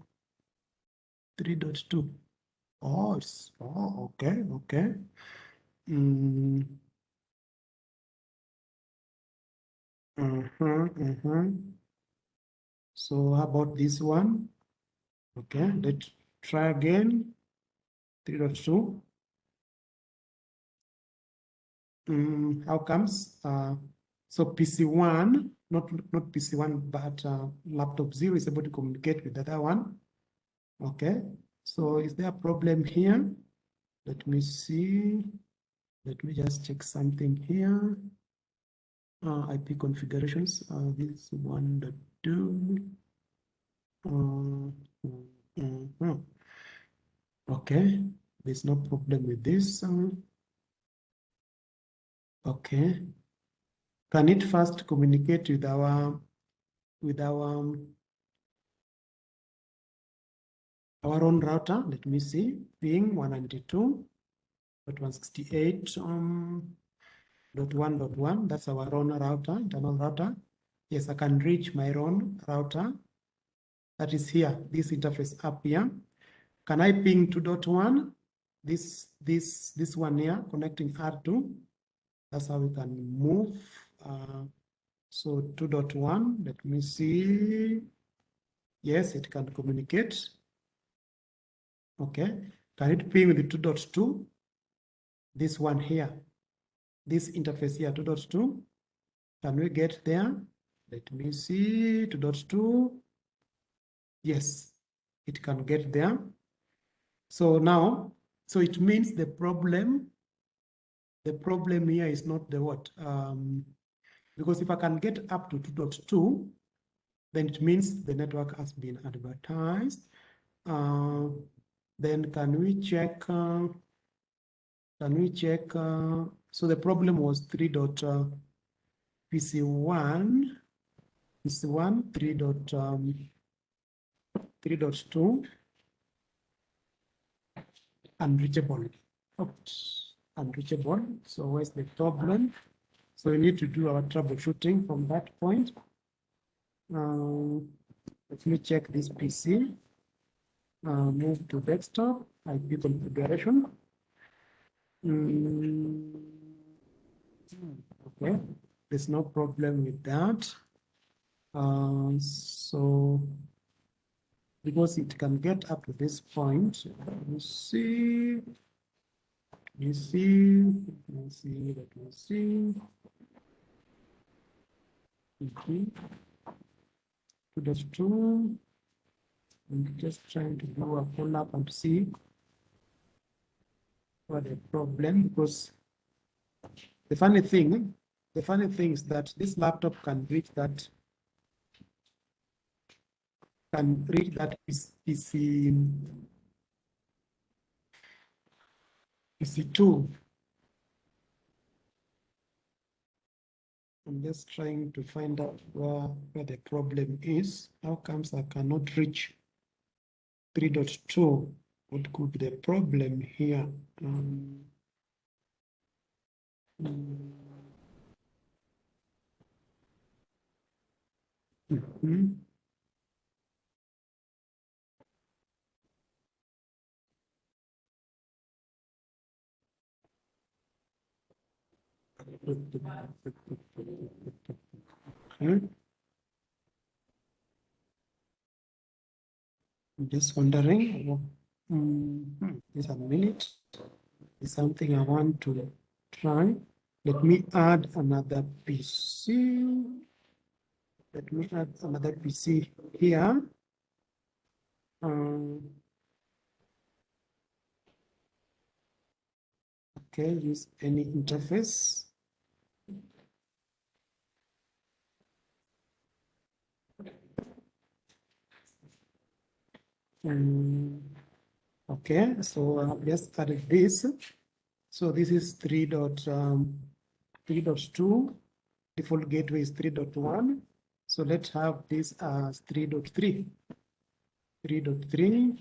Three dot two. Oh, it's oh, okay, okay. Mm. Uh-huh, uh-huh. So how about this one? Okay, let's try again. 3.2. Mm, how comes? Uh, so PC1, not, not PC1, but uh, laptop 0 is able to communicate with the other one. Okay, so is there a problem here? Let me see. Let me just check something here. Uh, IP configurations, uh, this one, the two. Uh, Mhm. Okay, there's no problem with this. Okay. Can it first communicate with our, with our, um, our own router? Let me see, ping one ninety-two dot one sixty-eight, um, that's our own router, internal router. Yes, I can reach my own router. That is here, this interface up here. Can I ping two dot one? This, this, this one here, connecting R two. That's how we can move. Uh, so 2.1, let me see. Yes, it can communicate. Okay. Can it ping with 2.2? This one here, this interface here, 2.2. Can we get there? Let me see, 2.2. Yes, it can get there. So now, so it means the problem the problem here is not the what? Um, because if I can get up to 2.2, then it means the network has been advertised. Uh, then can we check, uh, can we check, uh, so the problem was 3 dot uh, PC1, PC1, 3 dot, um, 3.2, unreachable. Oops unreachable. So where's the problem? So we need to do our troubleshooting from that point. Um, let me check this PC. Uh, move to desktop, IP configuration. Mm, okay, there's no problem with that. Uh, so because it can get up to this point, me see me see, let me see, let me see. Okay. To the two. I'm just trying to do a follow up and see what the problem because the funny thing, the funny thing is that this laptop can reach that can reach that PC PC2. I'm just trying to find out where, where the problem is. How comes I cannot reach 3.2? What could be the problem here? Um, mm -hmm. Hmm? I'm just wondering, mm, just a minute, is something I want to try. Let me add another PC. Let me add another PC here. Um, okay, use any interface. Um, okay, so I've just added this. So this is 3 dot, um, 3.2. Default gateway is 3.1. So let's have this as 3.3. 3.3,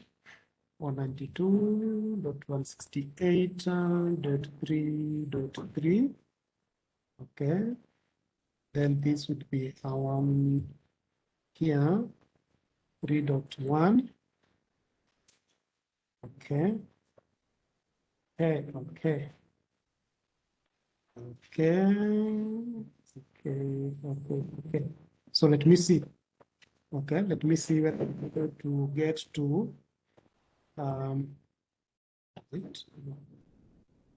192.168.3.3. Okay. Then this would be our um, here 3.1 Okay. Okay, okay. Okay. Okay, okay, okay. So let me see. Okay, let me see whether to get to um wait,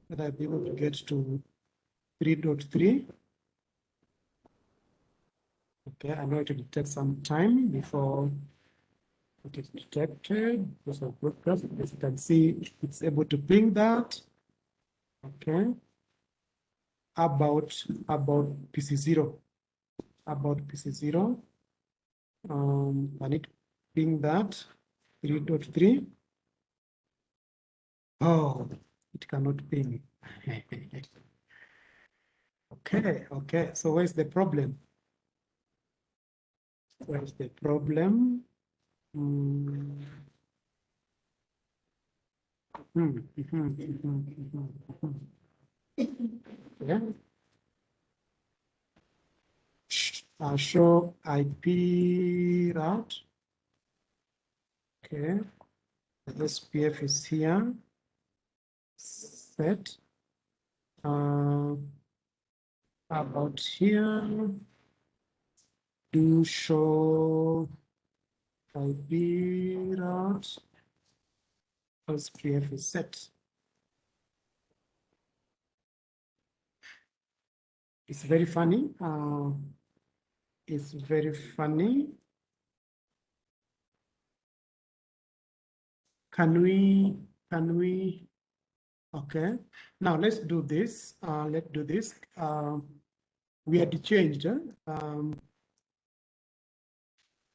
whether I'll be able to get to 3.3. Okay, I know it will take some time before it is detected because of broadcast. As you can see, it's able to ping that. Okay. About about PC0. About PC0. Um, I need to ping that. 3.3. Oh, it cannot ping. okay, okay. So where's the problem? Where's the problem? Yeah. Uh, show IP route. Okay. The SPF is here. Set. Uh, about here. Do show IP route. SPF is set. It's very funny. Uh, it's very funny. Can we, can we, okay. Now let's do this. Uh, let's do this. Um, we had changed. Um,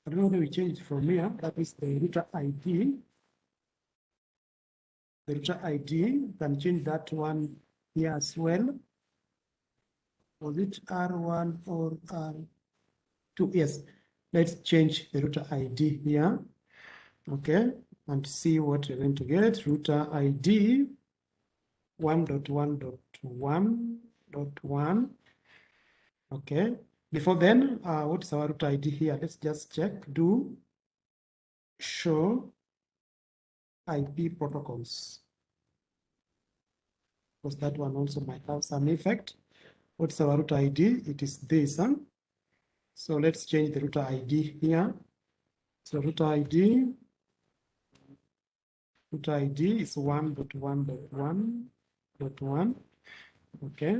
I whether we changed from here. That is the router ID. The router ID, you can change that one here as well. Was it R1 or R2? Yes, let's change the router ID here. Okay, and see what we're going to get. Router ID 1.1.1.1. Okay, before then, uh, what's our router ID here? Let's just check. Do show IP protocols. Because that one also might have some effect. What's our router ID? It is this. Huh? So let's change the router ID here. So router ID, router ID is 1.1.1.1. Okay.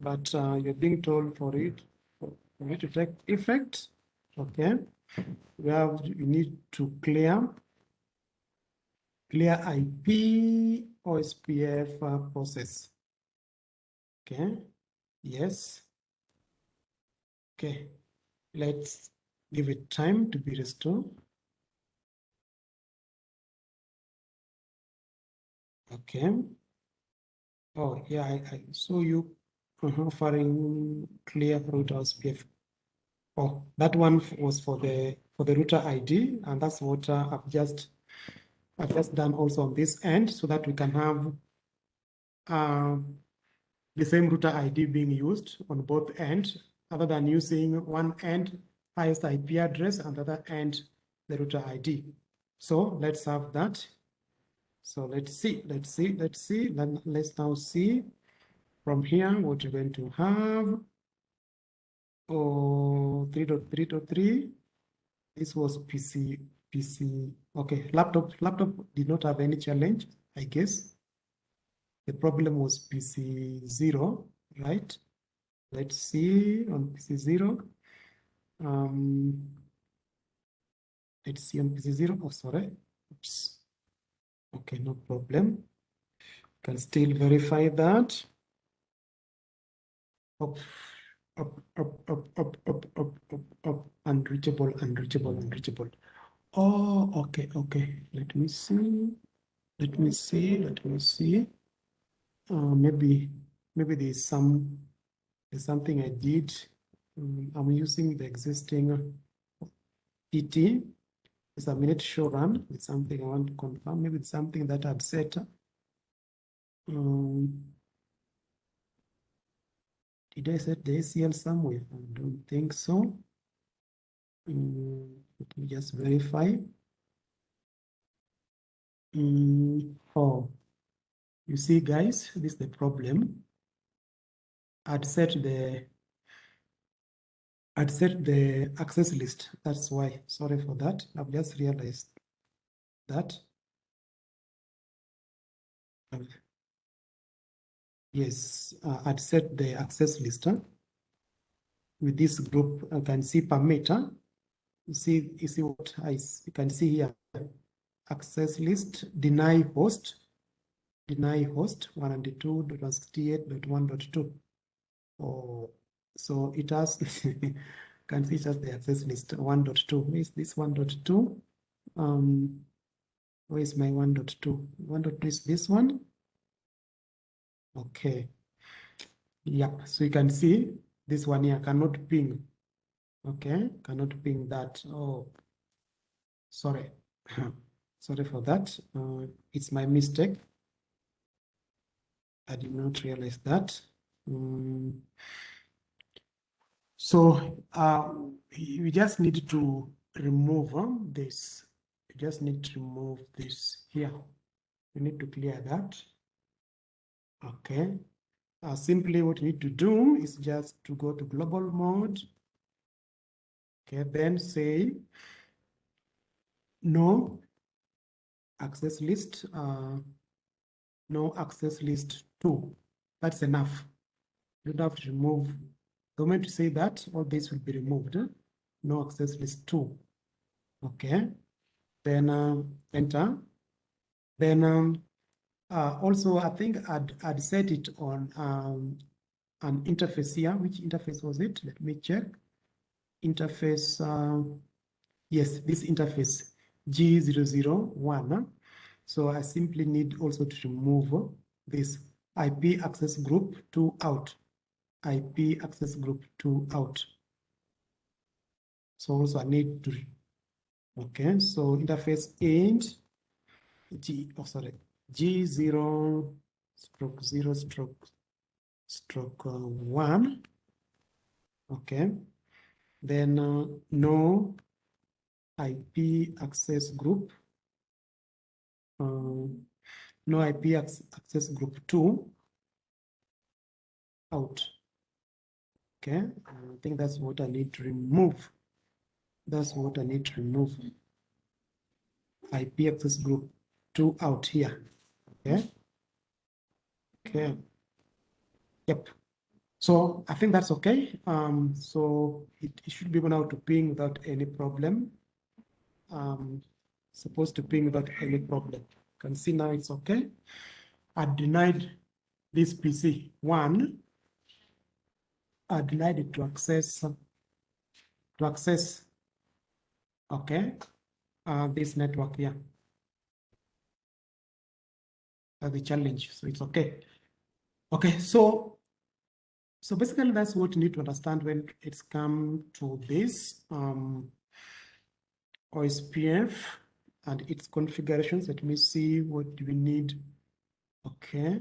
But uh, you're being told for it, to take effect. Okay. We have, we need to clear, clear IP OSPF uh, process. Okay. Yes. Okay, let's give it time to be restored. Okay. Oh, yeah, I, I saw you offering clear router SPF. Oh, that one was for the for the router ID, and that's what uh, I've just I've just done also on this end, so that we can have uh, the same router ID being used on both ends, other than using one end highest IP address and the other end the router ID. So let's have that. So let's see, let's see, let's see. Then let's now see from here what you're going to have. Oh, 3.3.3. This was PC, PC. Okay, laptop, laptop did not have any challenge, I guess. The problem was PC0, right? Let's see on PC0. Um, let's see on PC0. Oh, sorry. Oops. Okay, no problem. Can still verify that. Up, up, up, up, up, up, up, up, up, unreachable, unreachable, unreachable. Oh, okay, okay. Let me see. Let me see. Let me see uh, maybe maybe there's some there's something I did. Um, I'm using the existing PT. It's a minute show run. It's something I want to confirm. Maybe it's something that I'd set. Um, did I set the ACL somewhere? I don't think so. Um, let me just verify. Um, oh, you see, guys, this is the problem. I'd set the I'd set the access list. That's why. Sorry for that. I've just realized that. Yes, uh, I'd set the access list with this group. I can see permitter. You see, you see what I you can see here. Access list, deny host, deny host 192.168.1.2. Oh, so it has can see just the access list 1.2 is this 1.2. Um, Where is my 1.2? 1.2 is this one. Okay. Yeah, so you can see this one here cannot ping. Okay, cannot ping that. Oh, sorry. sorry for that. Uh, it's my mistake. I did not realize that. Mm. So uh, we just need to remove um, this. We just need to remove this here. We need to clear that. Okay. Uh, simply what you need to do is just to go to global mode. Okay, then say no access list, uh, no access list two. That's enough. You don't have to remove. The moment you say that, all this will be removed. No access list two. Okay. Then uh, enter. Then um, uh, also, I think I'd, I'd set it on um, an interface here. Which interface was it? Let me check. Interface, uh, yes, this interface G001. So I simply need also to remove this IP access group to out. IP access group to out. So also I need to, okay, so interface end G, oh sorry, G0 stroke 0 stroke stroke uh, 1. Okay. Then uh, no IP access group. Uh, no IP access group 2 out. Okay. I think that's what I need to remove. That's what I need to remove. IP access group 2 out here. Okay. Okay. Yep. So I think that's okay. Um, so it, it should be able now to ping without any problem. Um, supposed to ping without any problem. You can see now it's okay. I denied this PC one. I denied it to access to access okay uh, this network here uh, the challenge. So it's okay. Okay, so so basically that's what you need to understand when it's come to this um, OSPF and its configurations. Let me see what do we need. Okay.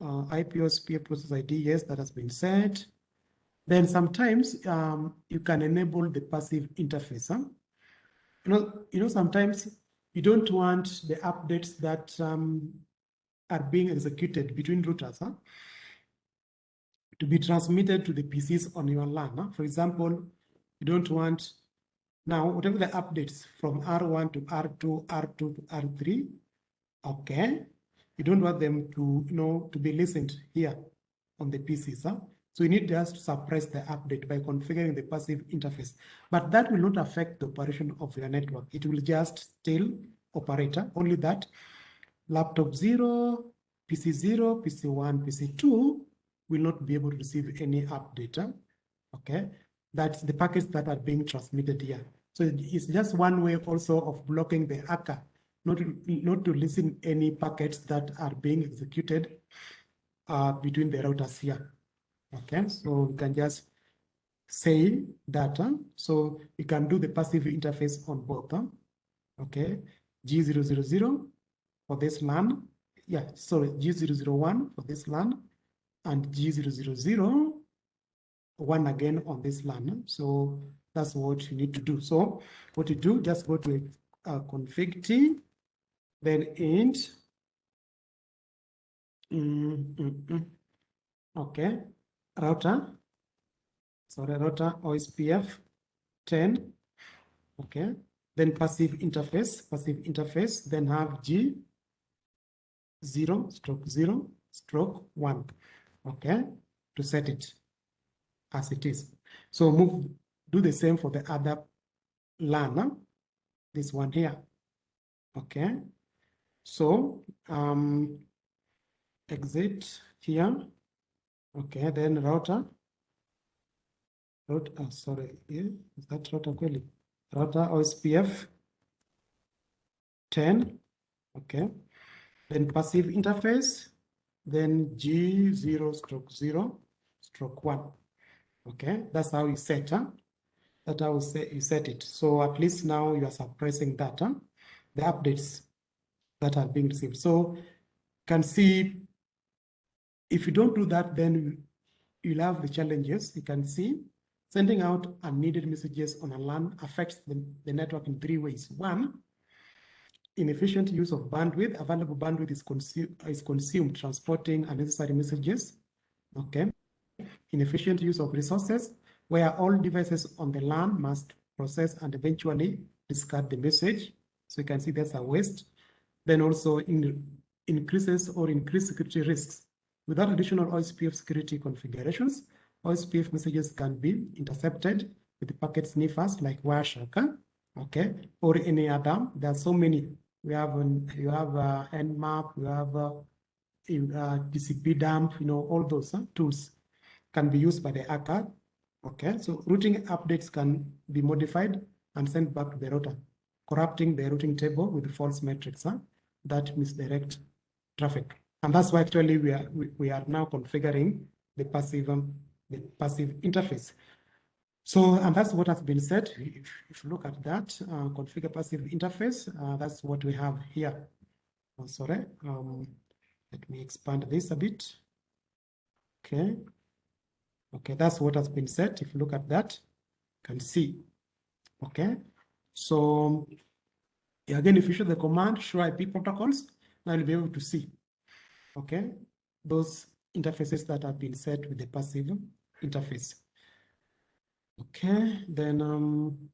Uh, IP OSPF process ID, yes, that has been said. Then sometimes um, you can enable the passive interface. Huh? You know, you know, sometimes you don't want the updates that um, are being executed between routers huh? to be transmitted to the PCs on your LAN. Huh? For example, you don't want now whatever the updates from R1 to R2, R2 to R3, okay, you don't want them to, you know, to be listened here on the PCs. Huh? So you need just to suppress the update by configuring the passive interface. But that will not affect the operation of your network. It will just still operator, Only that laptop 0, PC 0, PC 1, PC 2 will not be able to receive any update. Okay, that's the packets that are being transmitted here. So it's just one way also of blocking the hacker, not to, not to listen any packets that are being executed uh, between the routers here. Okay, so we can just say data. So you can do the passive interface on both. Huh? Okay, G000 for this LAN. Yeah, sorry, G001 for this LAN and G000 one again on this LAN. So that's what you need to do. So what you do, just go to config T, then int. Mm, mm, mm. Okay, router. Sorry, router OSPF 10. Okay, then passive interface, passive interface, then have G zero stroke zero stroke one. Okay, to set it as it is. So move, do the same for the other LAN, this one here. Okay, so um, exit here. Okay, then router. Router, oh, sorry, is that router really? router OSPF 10 Okay. Then passive interface, then G0 stroke 0 stroke 1. Okay, that's how you set, huh? That's how you set, it. So at least now you are suppressing that, huh? the updates that are being received. So you can see if you don't do that, then you'll have the challenges. You can see sending out unneeded messages on a LAN affects the, the network in three ways. One, inefficient use of bandwidth. Available bandwidth is, consu is consumed transporting unnecessary messages. Okay. Inefficient use of resources, where all devices on the LAN must process and eventually discard the message. So you can see that's a waste. Then also in, increases or increased security risks. Without additional OSPF security configurations, OSPF messages can be intercepted with packet sniffers like Wireshark, okay, or any other. There are so many we have um, you have uh, Nmap, you have uh, uh, TCP dump, you know, all those uh, tools can be used by the hacker. Okay, so routing updates can be modified and sent back to the router, corrupting the routing table with false metrics huh, that misdirect traffic. And that's why actually we are we, we are now configuring the passive um, the passive interface. So, and that's what has been said. If, if you look at that, uh, configure passive interface, uh, that's what we have here. Oh, sorry, um, let me expand this a bit. Okay. Okay, that's what has been said. If you look at that, you can see. Okay. So again, if you show the command show IP protocols, now you'll be able to see. Okay, those interfaces that have been set with the passive interface. Okay, then um,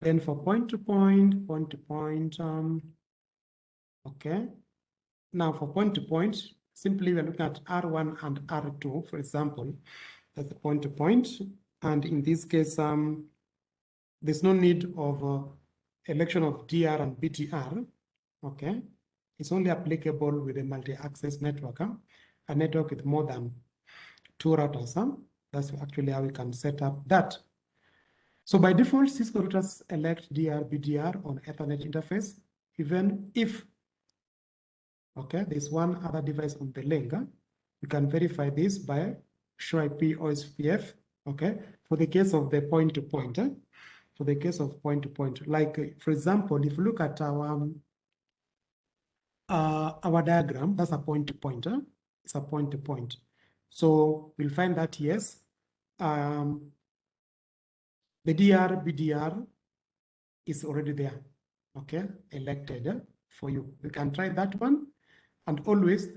then for point to point, point to point, um, okay. Now for point to point, simply we're looking at R1 and R2, for example, that's the point to point. And in this case, um, there's no need of uh, election of DR and BDR, okay? It's only applicable with a multi-access network. Huh? A network with more than two routers. Huh? That's actually how we can set up that. So by default, Cisco routers elect DR, BDR on Ethernet interface, even if, okay, there's one other device on the link. Huh? You can verify this by show IP OSPF, okay, for the case of the point-to-point, -point, for the case of point-to-point. -point. Like, for example, if you look at our, um, uh, our diagram, that's a point-to-point. -point, it's a point to point. So we'll find that yes, um, the DR BDR is already there, okay, elected for you. You can try that one. And always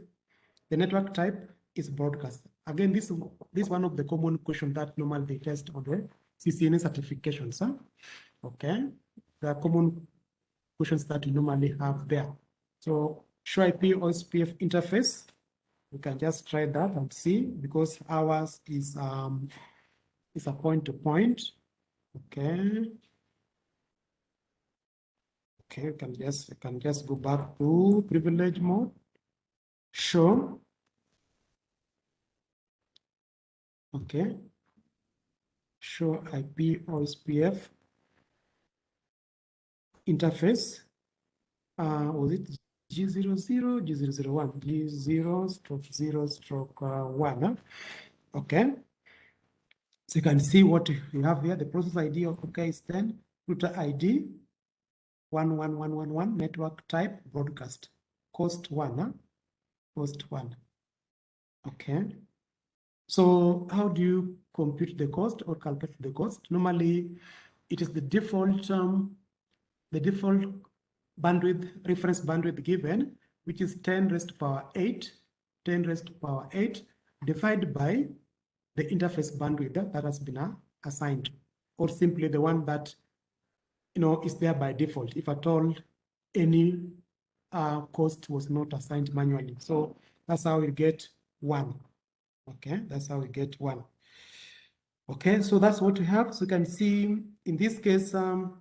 the network type is broadcast. Again, this, this is one of the common questions that normally they test on the CCNA certifications. Huh? Okay, are common questions that you normally have there. So show IP OSPF interface we can just try that and see because ours is um is a point to point. Okay. Okay we can just we can just go back to privilege mode. Show. Okay. Show ip ospf interface. Uh was it G00, G001, G0 stroke 0 stroke uh, 1. Okay. So you can see what you have here. The process ID of OK is 10, router ID 11111, network type broadcast, cost 1. Huh? Cost 1. Okay. So how do you compute the cost or calculate the cost? Normally, it is the default um, the default bandwidth, reference bandwidth given, which is 10 raised to power 8, 10 raised to power 8, divided by the interface bandwidth that has been uh, assigned, or simply the one that you know is there by default, if at all any uh, cost was not assigned manually. So that's how we get one. Okay, that's how we get one. Okay, so that's what we have. So you can see in this case, um,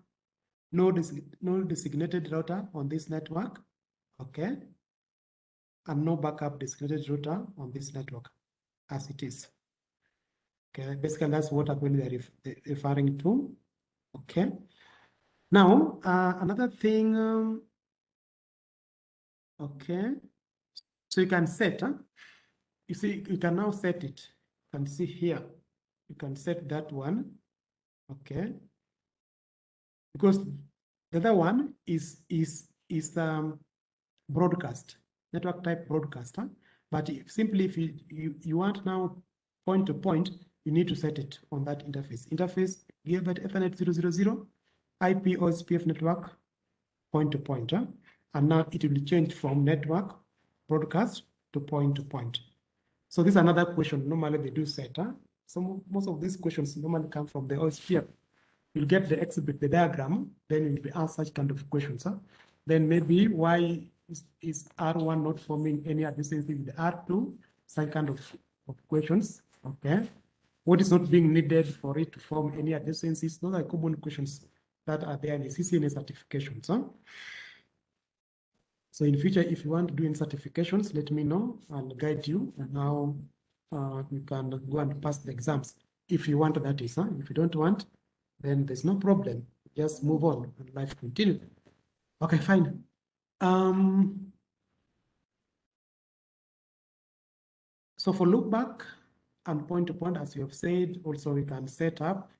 no, no designated router on this network, okay? And no backup designated router on this network as it is. Okay, basically that's what I'm ref referring to, okay? Now, uh, another thing, um, okay. So you can set, huh? you see, you can now set it. You can see here, you can set that one, okay. Because the other one is, is, is um, broadcast, network type broadcaster. But if, simply if you, you, you want now point to point, you need to set it on that interface. Interface Gigabit Ethernet 000, IP OSPF network, point to point. Huh? And now it will change from network broadcast to point to point. So this is another question. Normally they do set. Huh? So most of these questions normally come from the OSPF. You'll get the exhibit, the diagram, then you'll be asked such kind of questions. Huh? Then maybe why is, is R1 not forming any adjacency with R2? Such kind of, of questions. Okay. What is not being needed for it to form any adjacencies? Those are common questions that are there in the CCNA certifications. Huh? So in future, if you want to do any certifications, let me know. I'll guide you on how uh, you can go and pass the exams. If you want, that is. Huh? If you don't want, then there's no problem. Just move on and life continue. Okay, fine. Um, so for loopback and point to point, as you have said, also we can set up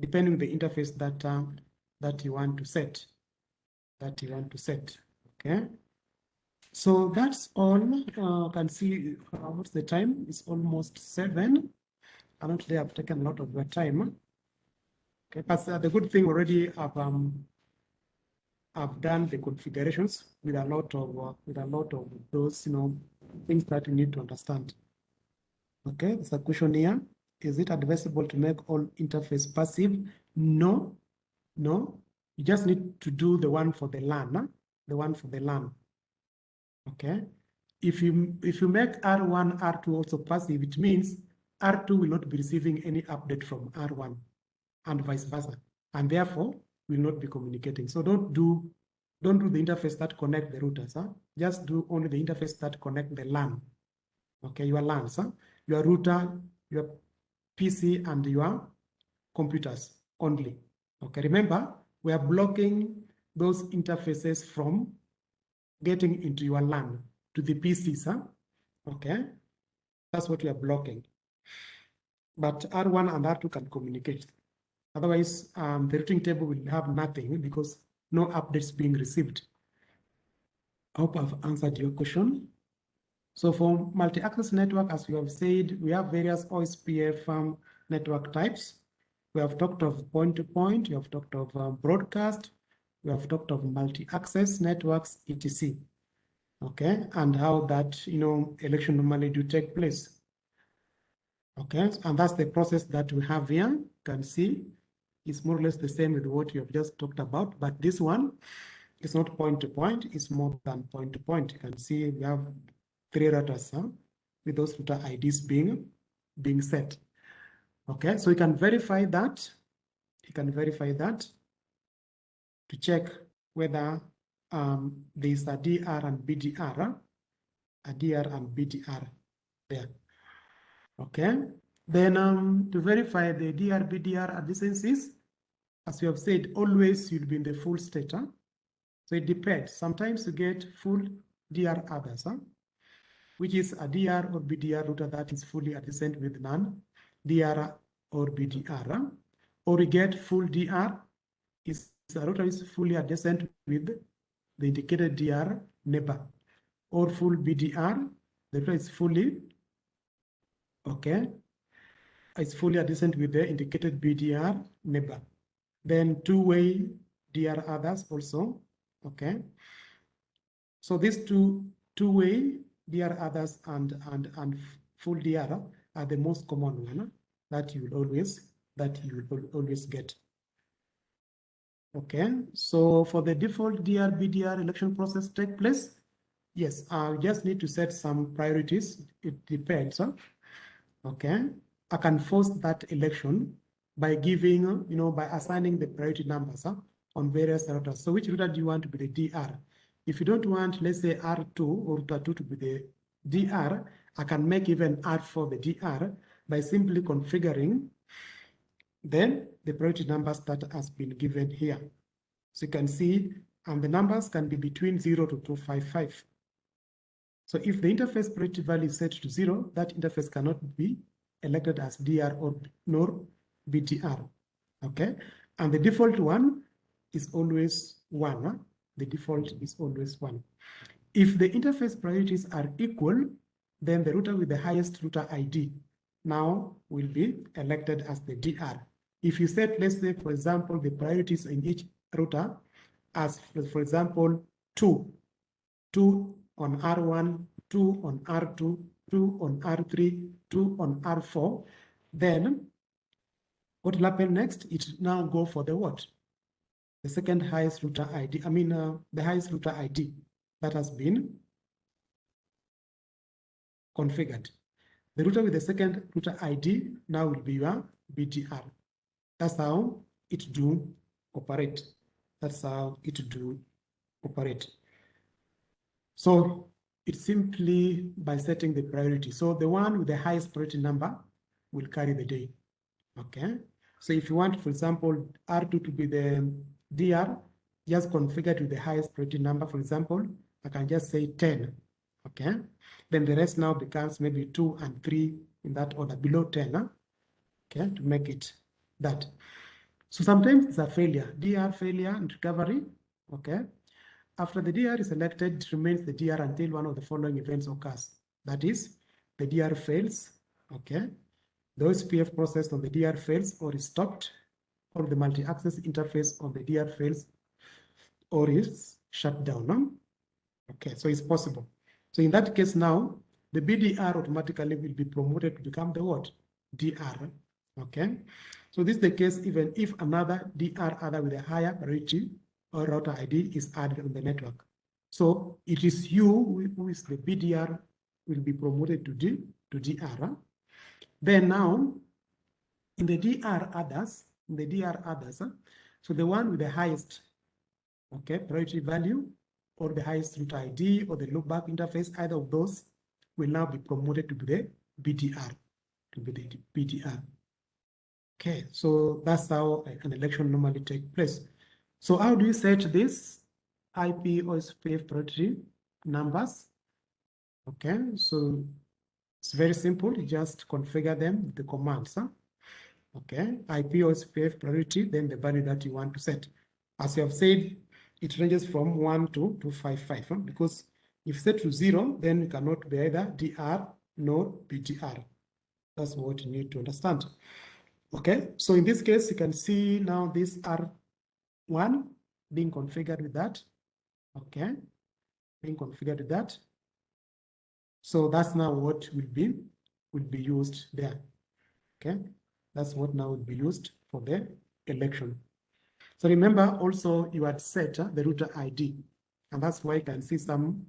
depending on the interface that um, that you want to set, that you want to set. Okay. So that's all. Uh, can see uh, what's the time? It's almost seven. Today I've taken a lot of your time. Okay, but uh, the good thing already I've um, I've done the configurations with a lot of uh, with a lot of those you know things that you need to understand. Okay, there's a question here. Is it advisable to make all interface passive? No, no. You just need to do the one for the LAN, huh? the one for the LAN. Okay. If you if you make R1, R2 also passive, it means R2 will not be receiving any update from R1 and vice versa. And therefore will not be communicating. So don't do don't do the interface that connect the routers. Huh? Just do only the interface that connect the LAN. Okay, your LANs, huh? your router, your PC, and your computers only. Okay, remember, we are blocking those interfaces from getting into your LAN to the PCs. Huh? Okay, that's what we are blocking. But R1 and R2 can communicate. Otherwise, um, the routing table will have nothing because no updates being received. I hope I've answered your question. So for multi-access network, as we have said, we have various OSPF um, network types. We have talked of point-to-point, -point, we have talked of um, broadcast, we have talked of multi-access networks, etc. Okay, and how that, you know, election normally do take place. Okay, and that's the process that we have here. You can see it's more or less the same with what you have just talked about, but this one is not point to point, it's more than point to point. You can see we have three routers huh, with those router IDs being, being set. Okay, so you can verify that. You can verify that to check whether um, there is a DR and BDR, a DR and BDR there. Okay, then um, to verify the DR, BDR adjacencies, as we have said, always you'll be in the full state. Huh? So it depends. Sometimes you get full DR others, huh? which is a DR or BDR router that is fully adjacent with none, DR or BDR. Huh? Or you get full DR is a router is fully adjacent with the indicated DR neighbor. Or full BDR, the router is fully, okay, is fully adjacent with the indicated BDR neighbor. Then two-way DR others also, okay? So these two two-way DR others and, and, and full DR are the most common one that you will always, that you will always get. Okay, so for the default DR, BDR election process take place, yes, I just need to set some priorities. It depends. Huh? Okay, I can force that election by giving, you know, by assigning the priority numbers huh, on various routers. So which router do you want to be the DR? If you don't want, let's say R2 or router 2 to be the DR, I can make even R4 the DR by simply configuring then the priority numbers that has been given here. So you can see, and the numbers can be between 0 to 255. So if the interface priority value is set to 0, that interface cannot be elected as DR or nor BDR. Okay, and the default one is always 1. Huh? The default is always 1. If the interface priorities are equal, then the router with the highest router ID now will be elected as the DR. If you set, let's say, for example, the priorities in each router as, for example, 2, 2 on R1, 2 on R2, 2 on R3, 2 on R4, then what will happen next? It now go for the what? The second highest router ID, I mean, uh, the highest router ID that has been configured. The router with the second router ID now will be your BDR. That's how it do operate. That's how it do operate. So it's simply by setting the priority. So the one with the highest priority number will carry the day. Okay. So if you want, for example, R2 to be the DR, just configure with the highest priority number. For example, I can just say 10. Okay. Then the rest now becomes maybe 2 and 3 in that order, below 10. Huh? Okay, to make it that. So sometimes it's a failure, DR failure and recovery. Okay. After the DR is selected, it remains the DR until one of the following events occurs. That is, the DR fails. Okay. The OSPF process on the DR fails or is stopped, or the multi-access interface on the DR fails or is shut down. No? Okay, so it's possible. So in that case now, the BDR automatically will be promoted to become the what? DR. Okay. So this is the case even if another DR other with a higher priority or router ID is added on the network. So it is you who is the BDR will be promoted to D to DR. Then now in the DR others, in the DR others, so the one with the highest okay priority value or the highest route ID or the loopback interface, either of those will now be promoted to be the BDR, to be the BDR. Okay, so that's how an election normally takes place. So how do you set this IP OSPF priority numbers? Okay, so it's very simple. You just configure them with the commands. Huh? Okay, IP OSPF priority, then the value that you want to set. As you have said, it ranges from 1 to 255 huh? because if set to 0, then it cannot be either DR nor BDR. That's what you need to understand. Okay, so in this case, you can see now this R1 being configured with that. Okay, being configured with that. So that's now what will be will be used there. Okay, that's what now will be used for the election. So remember also you had set uh, the router ID, and that's why you can see some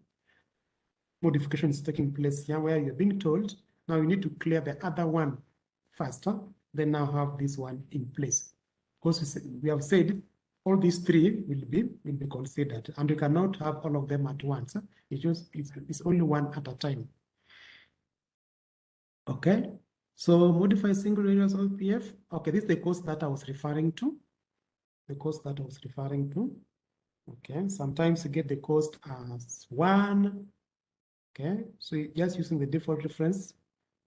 modifications taking place here where you're being told now you need to clear the other one uh, then now have this one in place. Because we have said all these three will be will be considered, and you cannot have all of them at once. It's just it's, it's only one at a time. Okay, so modify single area OSPF. Okay, this is the course that I was referring to the cost that I was referring to. Okay, sometimes you get the cost as one. Okay, so just using the default reference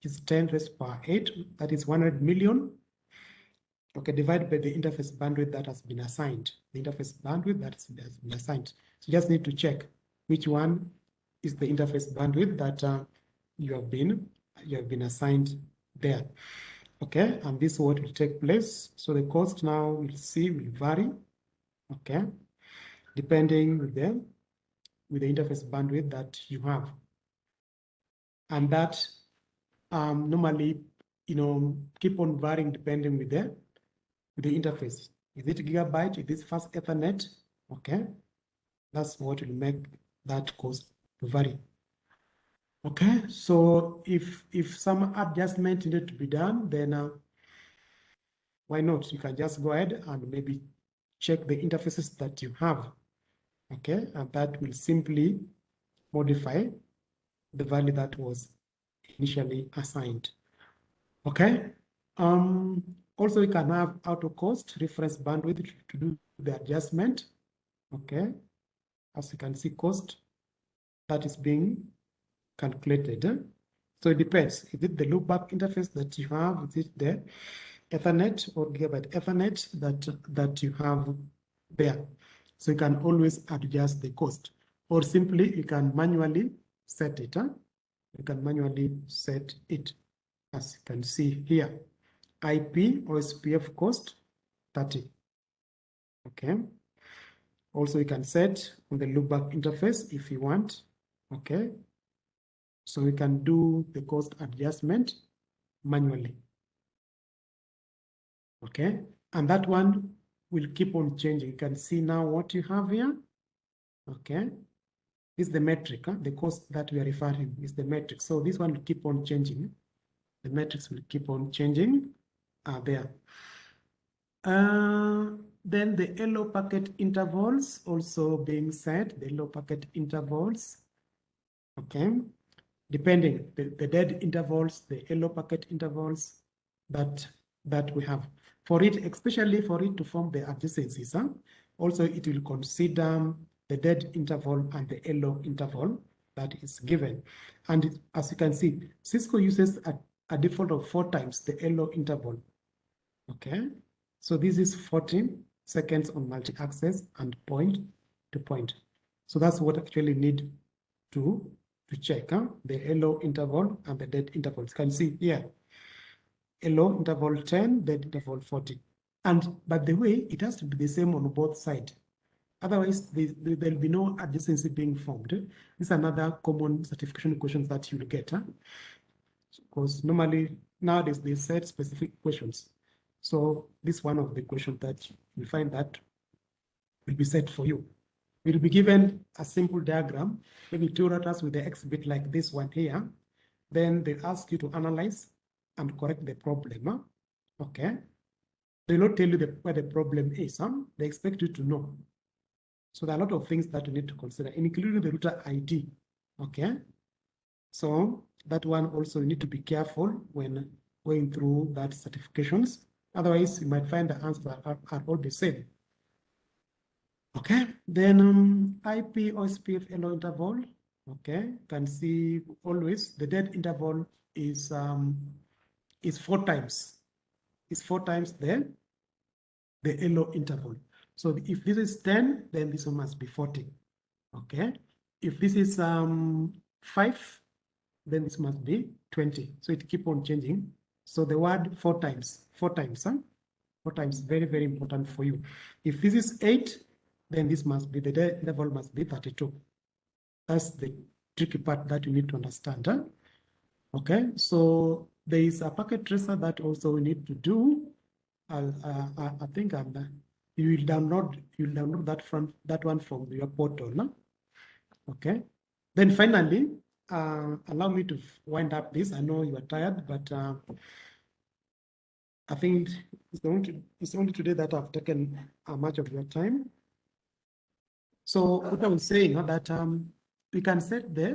is 10 raised per 8, that is 100 million. Okay, divided by the interface bandwidth that has been assigned, the interface bandwidth that has been assigned. So you just need to check which one is the interface bandwidth that uh, you have been you have been assigned there. Okay, and this is what will take place. So the cost now we'll see will vary. Okay, depending with the with the interface bandwidth that you have. And that um, normally, you know, keep on varying depending with the the interface. Is it gigabyte? Is this fast Ethernet? Okay, that's what will make that cost to vary. Okay, so if if some adjustment needed to be done, then uh, why not? You can just go ahead and maybe check the interfaces that you have. Okay, and that will simply modify the value that was initially assigned. Okay, um, Also, we can have auto cost reference bandwidth to do the adjustment. Okay. As you can see, cost that is being calculated. So it depends. Is it the loopback interface that you have? Is it the Ethernet or Gigabit Ethernet that, that you have there? So you can always adjust the cost or simply you can manually set it. Huh? You can manually set it as you can see here. IP OSPF cost 30. Okay. Also, you can set on the loopback interface if you want. Okay. So we can do the cost adjustment manually. Okay. And that one will keep on changing. You can see now what you have here. Okay. This is the metric. Huh? The cost that we are referring is the metric. So this one will keep on changing. The metrics will keep on changing uh, there. Uh, then the hello packet intervals also being set, the hello packet intervals, okay, depending the, the dead intervals, the hello packet intervals that that we have. For it, especially for it to form the adjacencies, huh? also it will consider the dead interval and the hello interval that is given. And as you can see, Cisco uses a, a default of four times the hello interval. Okay, so this is 14 seconds on multi-access and point to point. So that's what actually need to, to check huh? the hello interval and the dead intervals. Can see here, Hello interval 10, dead interval 40. And by the way, it has to be the same on both sides. Otherwise, there'll be no adjacency being formed. This is another common certification questions that you'll get. Huh? Because normally nowadays they set specific questions. So this one of the questions that you find that will be set for you. You'll be given a simple diagram, maybe two routers with the X bit like this one here. Then they ask you to analyze and correct the problem. Okay. They will not tell you the, where the problem is. Huh? They expect you to know. So there are a lot of things that you need to consider, including the router ID. Okay. So that one also you need to be careful when going through that certifications. Otherwise, you might find the answers are, are all the same. Okay, then um, IP or SPF hello interval. Okay, you can see always the dead interval is um, is four times. Is four times the the hello interval. So if this is 10, then this one must be 40. Okay. If this is um, 5, then this must be 20. So it keep on changing. So the word four times, four times, huh? four times, very, very important for you. If this is 8, then this must be, the level must be 32. That's the tricky part that you need to understand. Huh? Okay, so there is a packet tracer that also we need to do. Uh, uh, I think I'm you will download you will download that from that one from your portal no? okay then finally uh, allow me to wind up this i know you are tired but uh, i think it's only it's only today that i've taken uh, much of your time so what i was saying uh, that um, we can set the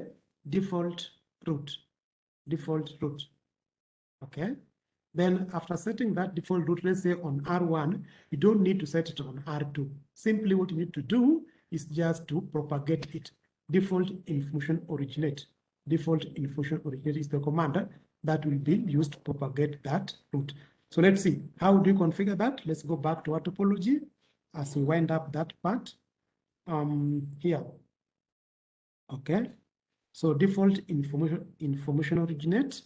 default route default route okay then after setting that default route, let's say on R1, you don't need to set it on R2. Simply what you need to do is just to propagate it. Default information originate. Default information originate is the command that will be used to propagate that route. So let's see, how do you configure that? Let's go back to our topology as we wind up that part um, here. Okay, so default information, information originate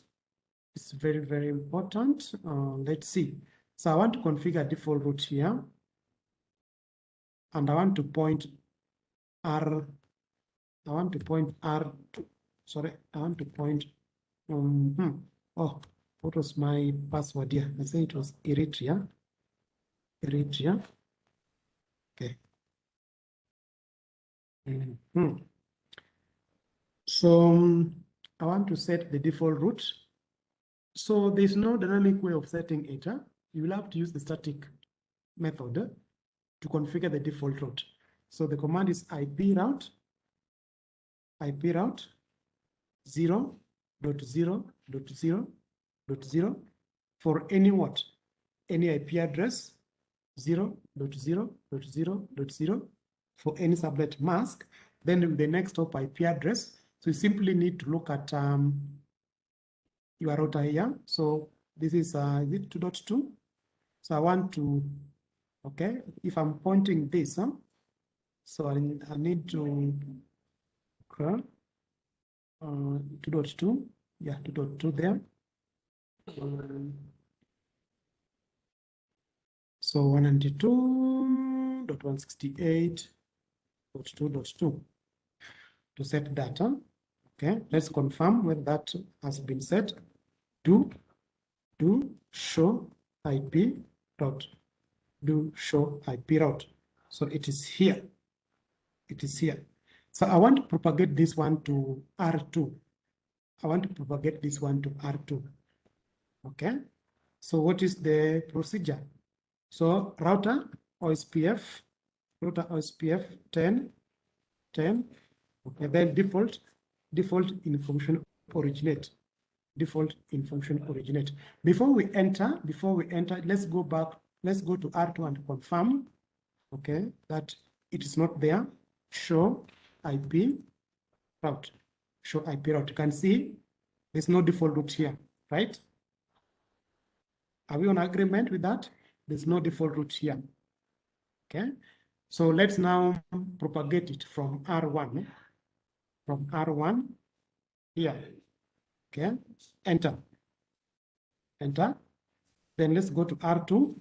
it's very, very important. Uh, let's see. So I want to configure default route here. And I want to point R, I want to point R, to, sorry, I want to point, um, hmm, oh, what was my password here? I say it was Eritrea. Eritrea. Okay. Mm -hmm. So um, I want to set the default route so there's no dynamic way of setting it. Huh? You will have to use the static method to configure the default route. So the command is IP route, IP route 0 dot 0 dot 0 dot 0 for any what? any IP address 0.0.0.0 for any subnet mask, then the next hop IP address. So you simply need to look at um, your router here. So this is, uh, is it 2.2? So I want to, okay, if I'm pointing this, huh? so I, I need to, okay, uh, 2.2, yeah, 2.2 there. Um, so 192.168.2.2 to set data. Okay, let's confirm whether that has been set. Do do show IP route. Do show IP route. So it is here. It is here. So I want to propagate this one to R2. I want to propagate this one to R2. Okay. So what is the procedure? So router OSPF, router OSPF 10, 10, okay, then default, default information originate, default information originate. Before we enter, before we enter, let's go back, let's go to R2 and confirm, okay, that it is not there. Show IP route, show IP route. You can see there's no default route here, right? Are we on agreement with that? There's no default route here. Okay. So let's now propagate it from R1, from R1 here. Okay. Enter. Enter. Then let's go to R2.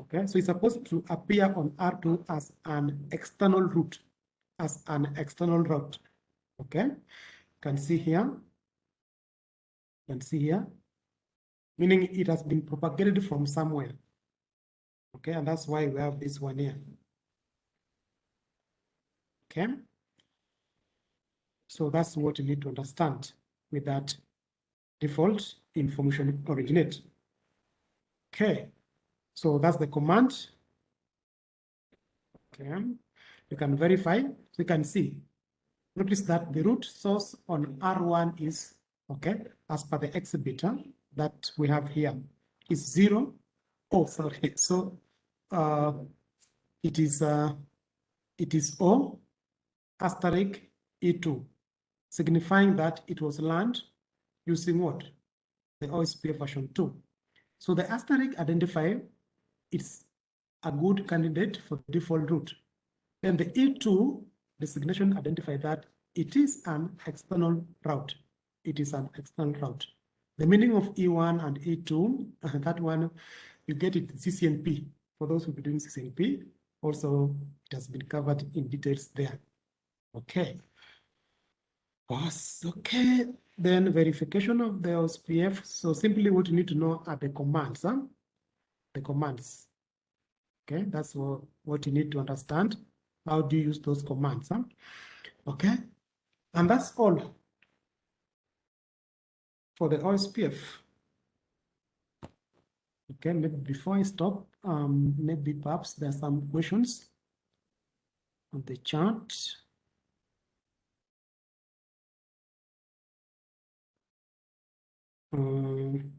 Okay. So it's supposed to appear on R2 as an external route, as an external route. Okay. You can see here. You can see here meaning it has been propagated from somewhere. Okay, and that's why we have this one here. Okay. So that's what you need to understand with that default information originate. Okay, so that's the command. Okay, you can verify, you can see. Notice that the root source on R1 is, okay, as per the exhibitor that we have here is zero. Oh, sorry. So uh, it is uh, it is O asterisk E2, signifying that it was learned using what? The OSPF version 2. So the asterisk identifier is a good candidate for the default route. Then the E2 designation identify that it is an external route. It is an external route. The meaning of E1 and E2, that one, you get it CCNP for those who be doing CCNP, also it has been covered in details there. Okay. Okay. Then verification of the OSPF. So simply what you need to know are the commands. Huh? The commands. Okay, that's what, what you need to understand. How do you use those commands? Huh? Okay. And that's all for the OSPF. Okay, maybe before I stop, um, maybe perhaps there are some questions on the chart. Um,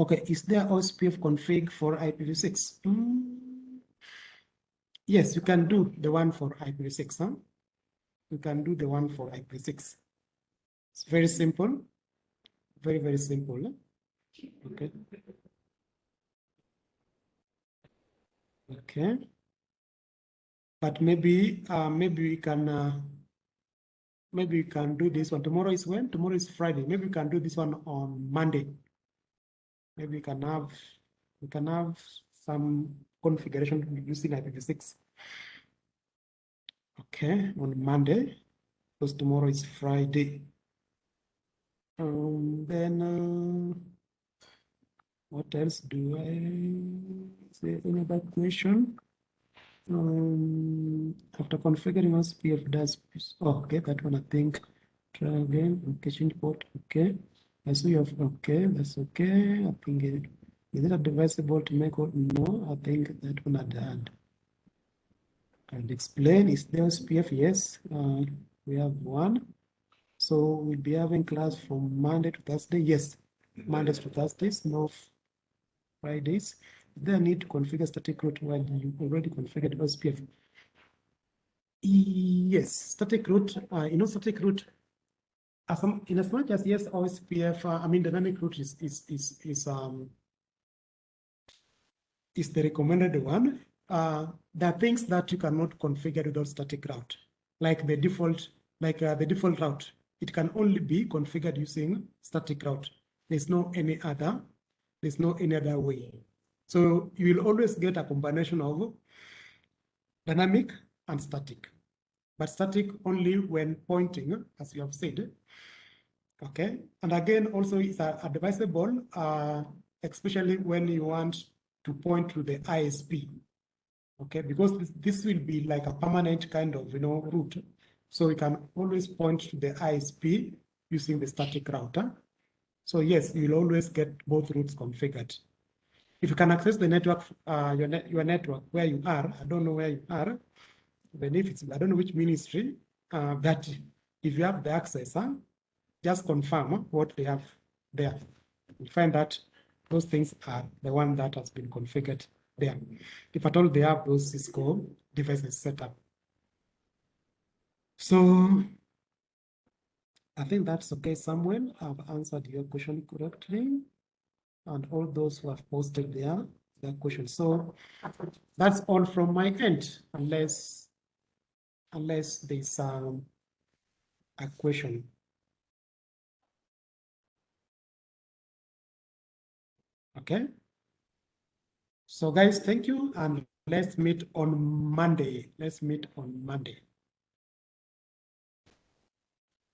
okay, is there OSPF config for IPv6? Mm, yes, you can do the one for IPv6. Huh? you can do the one for IPv6. It's very simple, very, very simple. Okay. Okay. But maybe, uh, maybe we can, uh, maybe we can do this one. Tomorrow is when? Tomorrow is Friday. Maybe we can do this one on Monday. Maybe we can have, we can have some configuration using IPv6. Okay, on Monday, because tomorrow is Friday. Um, then, uh, what else do I say? Any other question? Um, after configuring OSPF does, oh, okay, that one I think. Try again, okay, change port, okay. Have, okay, that's okay. I think, it, is it advisable to make, no, I think that one I done and explain is the OSPF, yes. Uh, We have one. So we'll be having class from Monday to Thursday. Yes, Mondays to Thursdays, no Fridays. There need to configure static route while you already configured OSPF? Yes, static route, uh, you know, static route, as, in as much as yes, OSPF, uh, I mean, dynamic route is, is, is, is, um, is the recommended one. Uh, there are things that you cannot configure without static route, like the default, like uh, the default route. It can only be configured using static route. There's no any other, there's no any other way. So you will always get a combination of dynamic and static, but static only when pointing, as you have said. Okay, and again, also it's advisable, uh, especially when you want to point to the ISP. Okay, because this, this will be like a permanent kind of, you know, route. So we can always point to the ISP using the static router. So yes, you'll always get both routes configured. If you can access the network, uh, your, your network where you are, I don't know where you are, benefits, I don't know which ministry, uh, that if you have the access, huh, just confirm what they have there. You find that those things are the one that has been configured there. If at all they have those Cisco devices set up. So I think that's okay, Samuel. I've answered your question correctly and all those who have posted their, their questions. So that's all from my end, unless unless there's um, a question. Okay. So guys, thank you. And let's meet on Monday. Let's meet on Monday.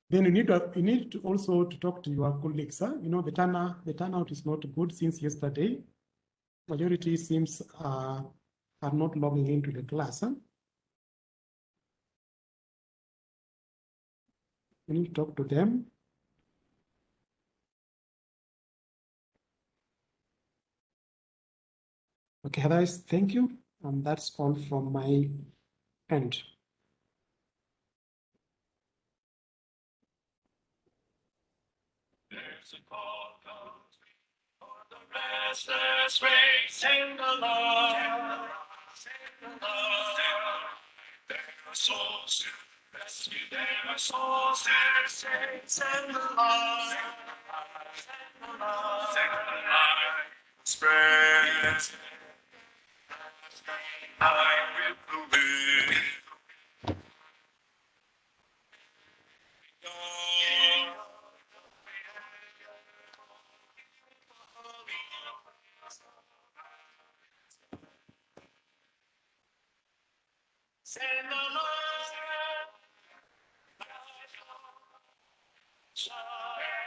Then you need to, you need to also to talk to your colleagues. Huh? You know, the turnout, the turnout is not good since yesterday. Majority seems uh, are not logging into the class. Huh? To talk to them. Okay, otherwise, thank you. And that's all from my end. Restless race in the Lord. Souls rescue, there are souls to saints and the Lord. Spread. I believe. Send the